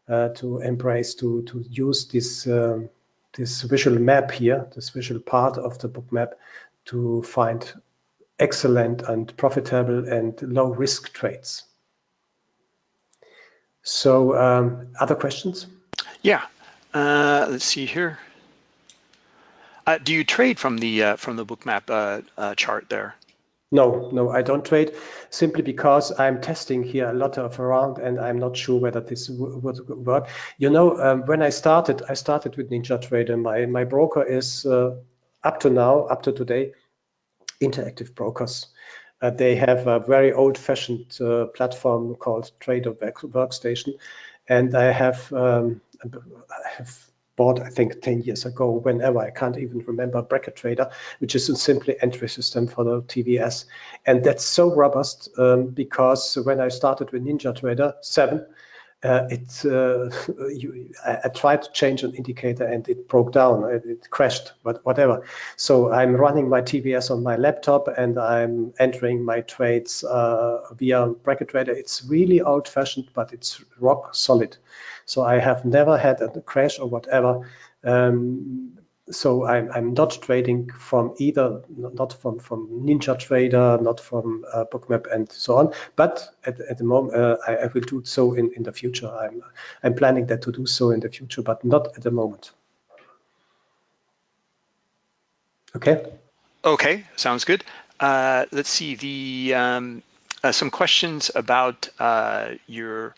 uh, to embrace to to use this um, this visual map here, this visual part of the Bookmap to find excellent and profitable and low risk trades. So, um, other questions? Yeah, uh, let's see here. Uh, do you trade from the uh, from the bookmap uh, uh, chart there? No, no, I don't trade simply because I'm testing here a lot of around and I'm not sure whether this would work. You know, um, when I started, I started with NinjaTrader. My, my broker is uh, up to now, up to today, Interactive Brokers. Uh, they have a very old-fashioned uh, platform called Trader Workstation, and I have, um, I have bought, I think, 10 years ago, whenever, I can't even remember, Bracket Trader, which is a simply entry system for the TVS. And that's so robust um, because when I started with Ninja Trader 7, uh, it uh, <laughs> you, I, I, tried to change an indicator and it broke down it, it, crashed but whatever. So i'm running my tvs on my laptop and i'm entering my trades uh, via bracket trader. It's really old fashioned but it's rock solid so i have never had a crash or whatever um, so I'm, I'm not trading from either, not from, from NinjaTrader, not from uh, Bookmap and so on. But at, at the moment, uh, I, I, will do so in, in the future. I'm, I'm planning that to do so in the future, but not at the moment. Okay. Okay, sounds good. Uh, let's see the um, uh, some questions about uh, your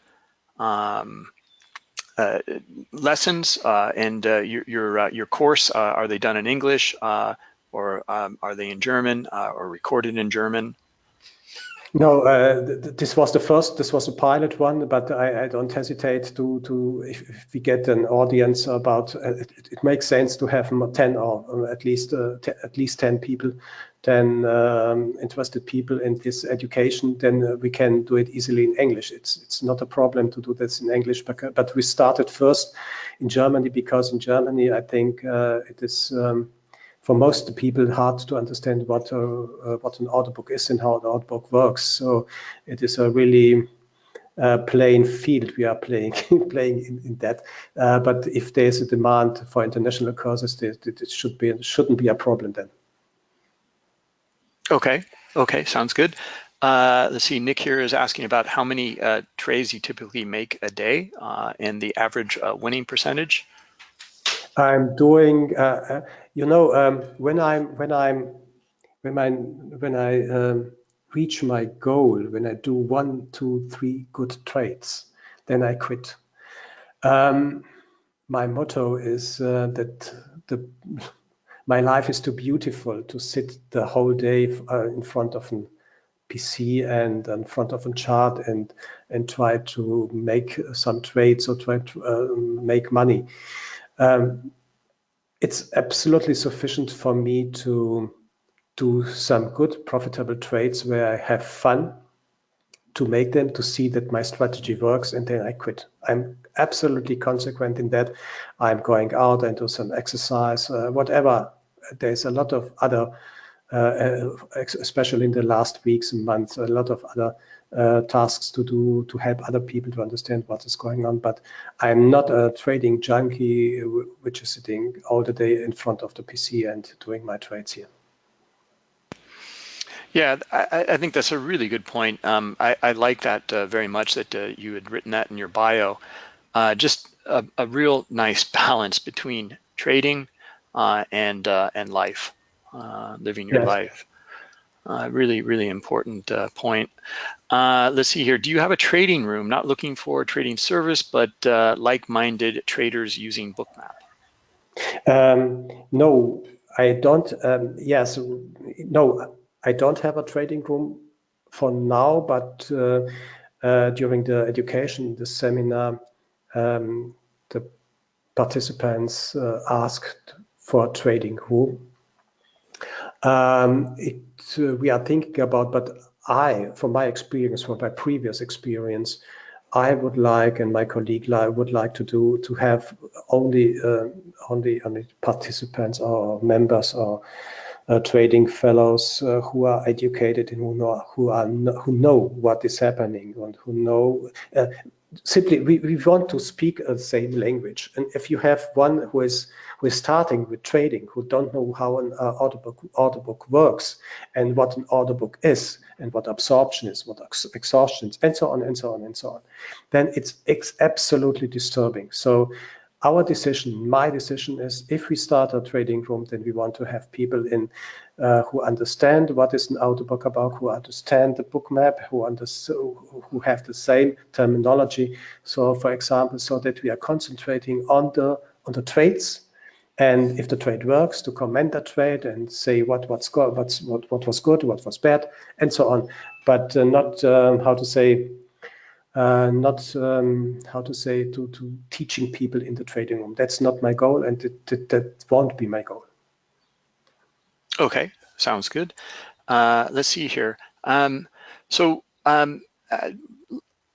um, uh, lessons uh, and uh, your your, your course are they done in English or um, are they in German or recorded in German? No, uh, th this was the first. This was a pilot one, but I, don't hesitate to to if, we get an audience about. Uh, it, it, makes sense to have ten or at least uh, at least ten people, ten um, interested people in this education. Then we can do it easily in English. It's it's not a problem to do this in English, but, but we started first in Germany because in Germany I think it is. For most people hard to understand what uh, uh, what an order book is and how an order book works. So it is a really uh, playing field we are playing <laughs> playing in, in that. Uh, but if there's a demand for international courses, it, it should be shouldn't be a problem then. Okay. Okay. Sounds good. Uh, let's see. Nick here is asking about how many uh, trades you typically make a day and the average winning percentage. I'm doing, uh, uh, you know, um, when I'm when I'm when I when I um, reach my goal, when I do one, two, three good trades, then I quit. Um, my motto is uh, that the my life is too beautiful to sit the whole day uh, in front of an PC and in front of a chart and and try to make some trades or try to uh, make money. Um, it's absolutely sufficient for me to do some good profitable trades where I have fun to make them to see that my strategy works and then I quit. I'm absolutely consequent in that. I'm going out and do some exercise, uh, whatever. There's a lot of other, especially in the last weeks and months, a lot of other uh, tasks to do to help other people to understand what is going on. But I'm not a trading junkie which is sitting all the day in front of the PC and doing my trades here. Yeah, I, I think that's a really good point. Um, I, I, like that uh, very much that uh, you had written that in your bio. Uh, just a, a, real nice <laughs> balance between trading uh, and uh, and life, living your yes. life. Uh, really, really important uh, point. Uh, let's see here. Do you have a trading room? Not looking for a trading service, but uh, like-minded traders using Bookmap. Um, no, I don't. Um, yes, no, I don't have a trading room for now. But uh, uh, during the education, the seminar, um, the participants asked for a trading room. Um, it uh, we are thinking about, but I, from my experience, from my previous experience, I would like, and my colleague would like to do, to have only uh, only only participants or members or uh, trading fellows uh, who are educated and who know who are who know what is happening and who know uh, simply we, we want to speak the same language. And if you have one who is who is starting with trading who don't know how an uh, order book order book works and what an order book is and what absorption is what ex exhaustion is and so on and so on and so on then it's, it's absolutely disturbing. So our decision, my decision is if we start a trading room, then we want to have people in uh, who understand what is an order book about, who understand the Bookmap, who, who have the same terminology. So for example, so that we are concentrating on the on the trades and if the trade works to comment the trade and say what what's good what's what, what was good what was bad and so on but uh, not um, how to say uh, not um, how to say to, to teaching people in the trading room. That's not my goal, and it, it, that won't be my goal. Okay, sounds good. Uh, let's see here. Um, so um, uh,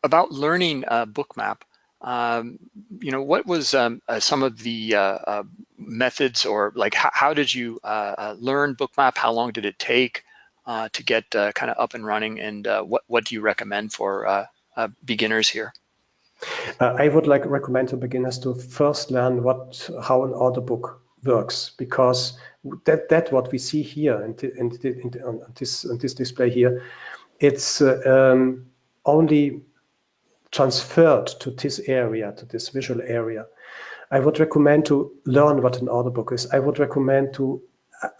about learning uh, Bookmap, um, you know, what was um, uh, some of the uh, methods or like how, how did you learn Bookmap? How long did it take to get kind of up and running? And what, what do you recommend for beginners here? Uh, I would like recommend to beginners to first learn what how an order book works because that that what we see here in, in, in, on this on this display here, it's uh, um, only transferred to this area to this visual area. I would recommend to learn what an order book is. I would recommend to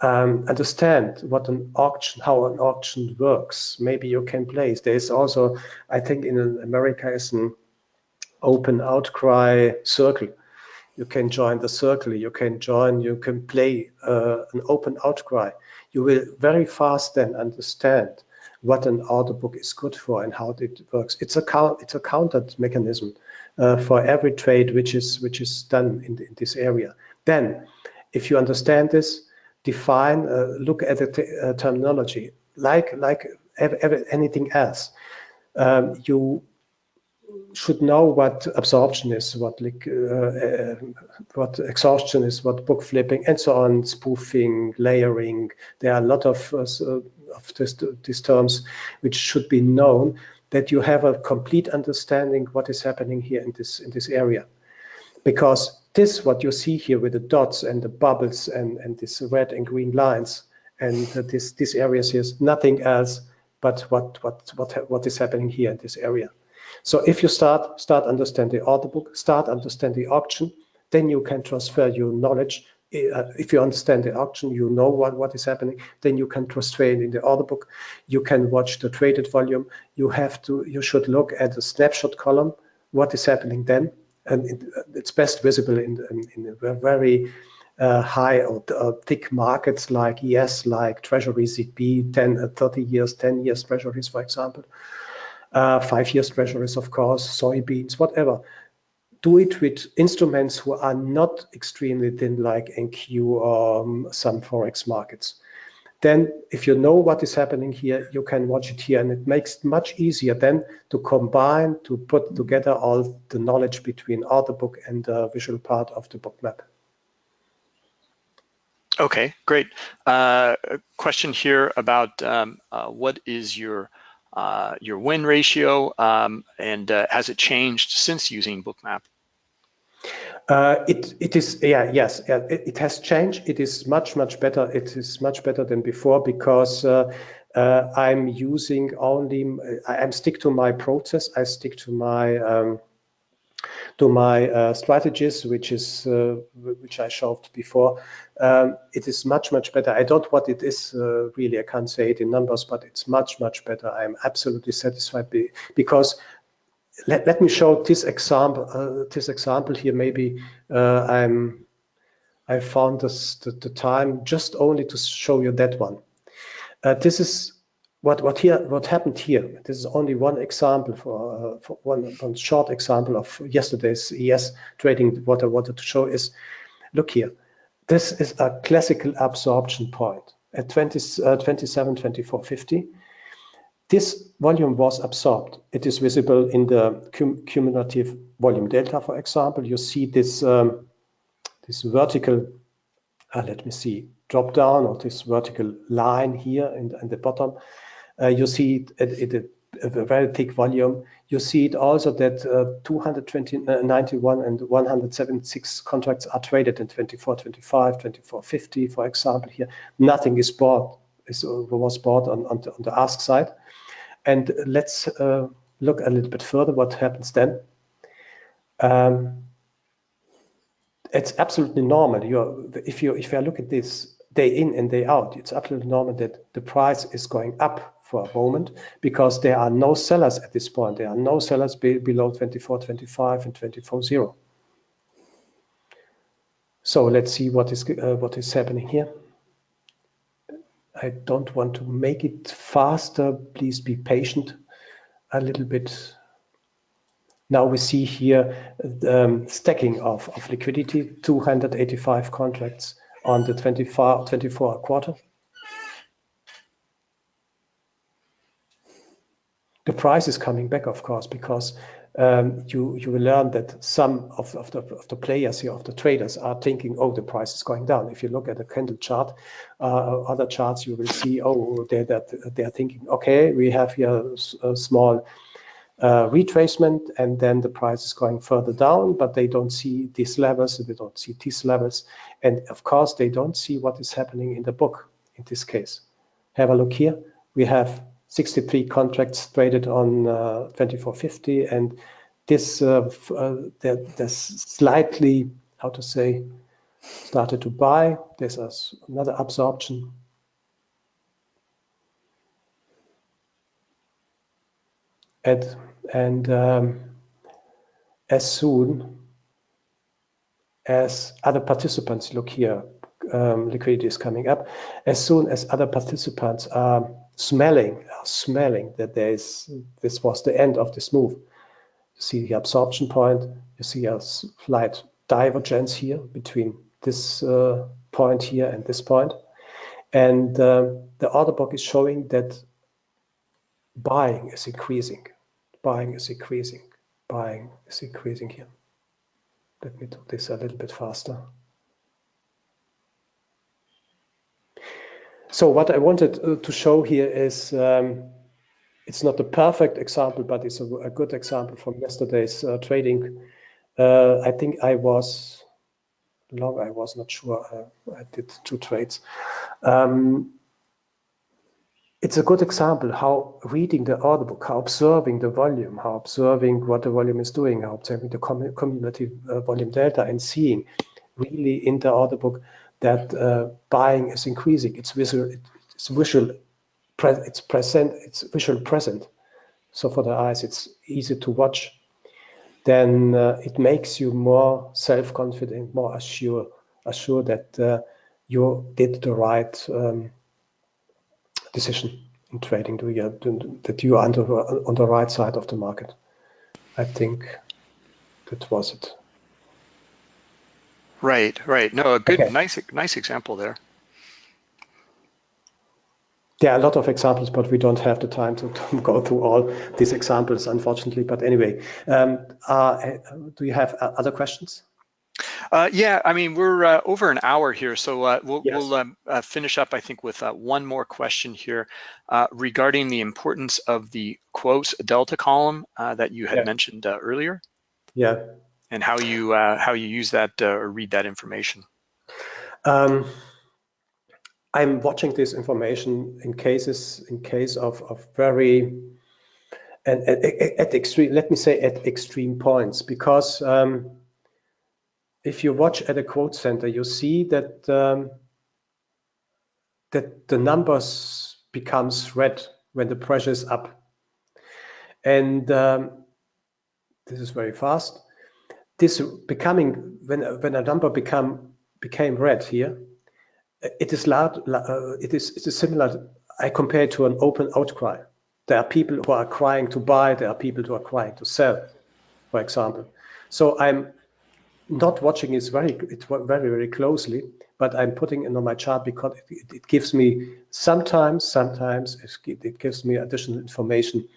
um, understand what an auction, how an auction works. Maybe you can place. There's also, I think, in America is an open outcry circle. You can join the circle. You can join. You can play uh, an open outcry. You will very fast then understand what an order book is good for and how it works. It's a count. It's a counted mechanism uh, for every trade which is which is done in, the, in this area. Then, if you understand this, define, uh, look at the uh, terminology, like like anything else. Um, you should know what absorption is, what like, uh, uh, what exhaustion is, what book flipping, and so on, spoofing, layering. There are a lot of, uh, of this, these terms which should be known that you have a complete understanding what is happening here in this in this area, because this, what you see here with the dots and the bubbles and, and these red and green lines and this, these areas here is nothing else but what, what, what, what is happening here in this area. So if you start, start understand the order book, start understand the auction, then you can transfer your knowledge. Uh, if you understand the auction, you know what, what is happening, then you can transfer it in the order book. You can watch the traded volume. You have to, you should look at the snapshot column, what is happening then, and it, it's best visible in, in, in very uh, high or uh, thick markets like ES, like Treasury ZB, 10, uh, 30 years, 10 years Treasuries, for example, uh, five years Treasuries, of course, soybeans, whatever. Do it with instruments who are not extremely thin like NQ or um, some Forex markets then if you know what is happening here, you can watch it here and it makes it much easier then to combine, to put together all the knowledge between order book and the visual part of the Bookmap. Okay, great. Uh, question here about um, uh, what is your uh, your win ratio um, and uh, has it changed since using Bookmap? Uh, it it is yeah yes it, it, has changed. It is much much better. It is much better than before because uh, uh, I'm using only I, am stick to my process. I stick to my um, to my uh, strategies, which is uh, which I showed before. Um, it is much much better. I don't what it is uh, really. I can't say it in numbers, but it's much much better. I'm absolutely satisfied because let, let me show this example uh, this example here. Maybe uh, I'm I found this the, the, time just only to show you that one. Uh, this is what what here what happened here. This is only one example for, uh, for one, one short example of yesterday's ES trading. What I wanted to show is look here. This is a classical absorption point at 20, uh, 27 24 50 this volume was absorbed. It is visible in the cum cumulative volume delta, for example. You see this, um, this vertical, uh, let me see, drop down or this vertical line here in the, in the bottom. Uh, you see it, it, it, a very thick volume. You see it also that uh, 291 uh, and 176 contracts are traded in 24, 25, 24, 50, for example, here. Nothing is bought, is, was bought on, on, the, on the ask side. And let's uh, look a little bit further what happens then. Um, it's absolutely normal. You're, if you if you look at this day in and day out, it's absolutely normal that the price is going up for a moment because there are no sellers at this point. There are no sellers be, below 24.25 and 24.0. So let's see what is uh, what is happening here. I don't want to make it faster. Please be patient a little bit. Now we see here the um, stacking of, of liquidity, 285 contracts on the 24, 24 quarter. The price is coming back, of course, because um, you you will learn that some of, of, the, of the players here, of the traders, are thinking, oh, the price is going down. If you look at the candle chart, uh, other charts, you will see, oh, they're, they're thinking, okay, we have here a small uh, retracement, and then the price is going further down, but they don't see these levels, they don't see these levels, and of course, they don't see what is happening in the book in this case. Have a look here. We have 63 contracts traded on uh, 2450 and this uh, uh, there's slightly how to say started to buy. There's another absorption. And and um, as soon as other participants look here um, liquidity is coming up as soon as other participants are smelling, smelling that there is this was the end of this move. You see the absorption point. You see a slight divergence here between this uh, point here and this point. And um, the order book is showing that buying is increasing. Buying is increasing. Buying is increasing here. Let me do this a little bit faster. So what I wanted uh, to show here is um, it's not a perfect example, but it's a, a good example from yesterday's uh, trading. Uh, I think I was long, I was not sure. Uh, I did two trades. Um, it's a good example how reading the order book, how observing the volume, how observing what the volume is doing, how observing the cumulative uh, volume delta and seeing really in the order book that uh, buying is increasing. It's visual, it's visual, it's present, it's visual present. So for the eyes, it's easy to watch. Then uh, it makes you more self-confident, more assured, assured that uh, you did the right um, decision in trading. Do you, that you are on the right side of the market. I think that was it. Right, right. No, a good, okay. nice, nice example there. There are a lot of examples, but we don't have the time to, <laughs> to go through all these examples, unfortunately. But anyway, um, uh, do you have uh, other questions? Uh, yeah, I mean, we're uh, over an hour here, so uh, we'll, yes. we'll um, uh, finish up, I think, with uh, one more question here uh, regarding the importance of the quotes delta column that you had yeah. mentioned earlier. Yeah and how you uh, how you use that uh, or read that information? Um, I'm watching this information in cases in case of, of very and at, at, extreme let me say at extreme points because um, if you watch at a quote center you see that um, that the numbers becomes red when the pressure is up and um, this is very fast this becoming when when a number become became red here, it is loud. Uh, it is it is similar. I compare it to an open outcry. There are people who are crying to buy. There are people who are crying to sell, for example. So I'm not watching it very it very very closely, but I'm putting it on my chart because it, it gives me sometimes sometimes it gives me additional information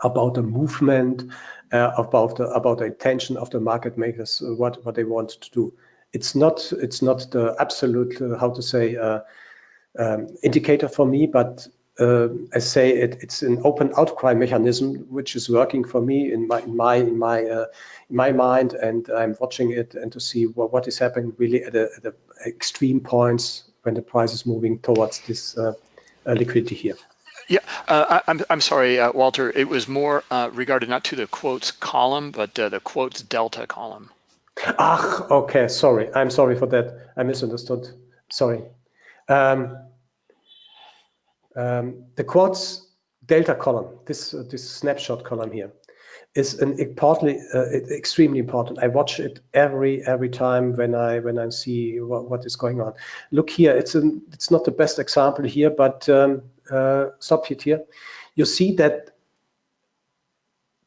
about the movement, uh, about the about the intention of the market makers, uh, what what they want to do. It's not it's not the absolute uh, how to say uh, um, indicator for me, but uh, I say it, it's an open outcry mechanism which is working for me in my in my in my uh, in my mind, and I'm watching it and to see what, what is happening really at, the, at a extreme points when the price is moving towards this liquidity here. Yeah, uh, I, am I'm, I'm sorry, uh, Walter. It was more uh, regarded not to the quotes column, but uh, the quotes delta column. Ah, okay, sorry. I'm sorry for that. I misunderstood. Sorry. Um, um, the quotes delta column, this uh, this snapshot column here, is an importantly uh, extremely important. I watch it every every time when I when I see what, what is going on. Look here, it's an it's not the best example here, but um, uh, here. You see that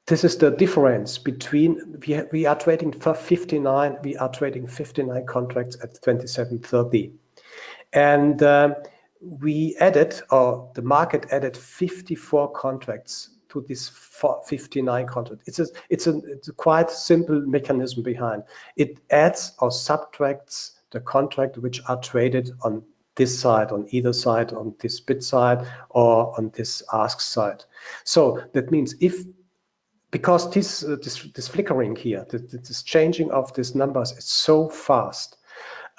this is the difference between we we are trading for 59 we are trading 59 contracts at 27.30 and uh, we added or the market added 54 contracts to this 59 contract. It's a, it's a, it's a quite simple mechanism behind. It adds or subtracts the contract which are traded on this side, on either side, on this bid side or on this ask side. So that means if because this uh, this, this flickering here, this, this changing of these numbers is so fast,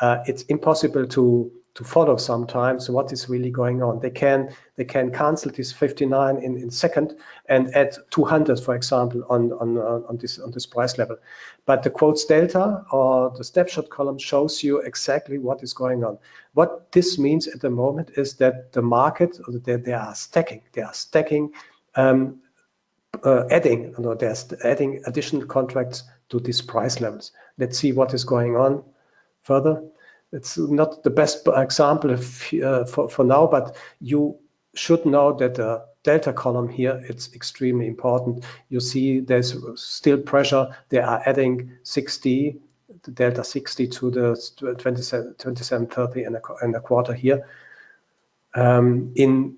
uh, it's impossible to to follow sometimes what is really going on. They can they can cancel this 59 in, in second and add 200, for example, on on on this on this price level. But the quotes delta or the snapshot column shows you exactly what is going on. What this means at the moment is that the market they, they are stacking. They are stacking, um, uh, adding. You know, they're adding additional contracts to these price levels. Let's see what is going on further it's not the best example uh, for, for now, but you should know that the delta column here, it's extremely important. You see there's still pressure. They are adding 60, the delta 60 to the 27, 27 30 and a, and a quarter here. Um, in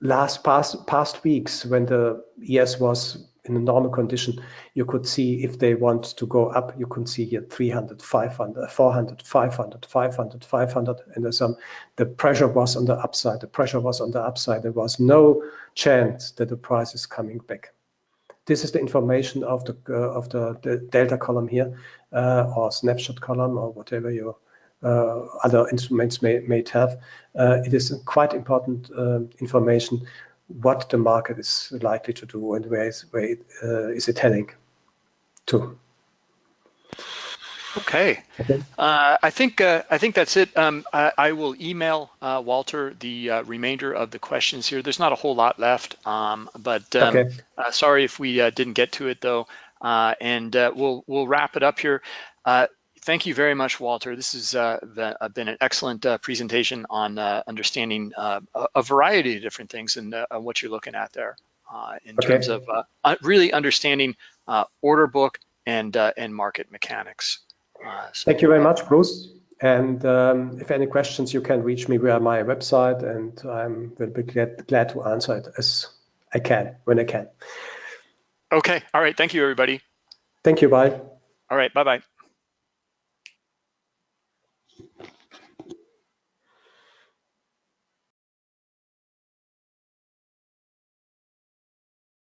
last past, past weeks, when the ES was in a normal condition, you could see if they want to go up, you can see here 300, 500, 400, 500, 500, 500, and there's some, the pressure was on the upside. The pressure was on the upside. There was no chance that the price is coming back. This is the information of the uh, of the, the, delta column here, uh, or snapshot column, or whatever your uh, other instruments may, may have. Uh, it is quite important uh, information what the market is likely to do and where is, where it, uh, is it heading to. Okay, okay. Uh, I think uh, I think that's it. Um, I, I, will email uh, Walter the uh, remainder of the questions here. There's not a whole lot left, um, but um, okay. Uh, sorry if we uh, didn't get to it though. and we'll we'll wrap it up here thank you very much, Walter. This has uh, uh, been an excellent uh, presentation on uh, understanding uh, a variety of different things and uh, what you're looking at there in okay. terms of really understanding order book and and market mechanics. So, thank you very much, Bruce. And um, if any questions, you can reach me via my website, and I'm will be glad, glad to answer it as I can when I can. Okay. All right. Thank you, everybody. Thank you. Bye. All right. Bye bye.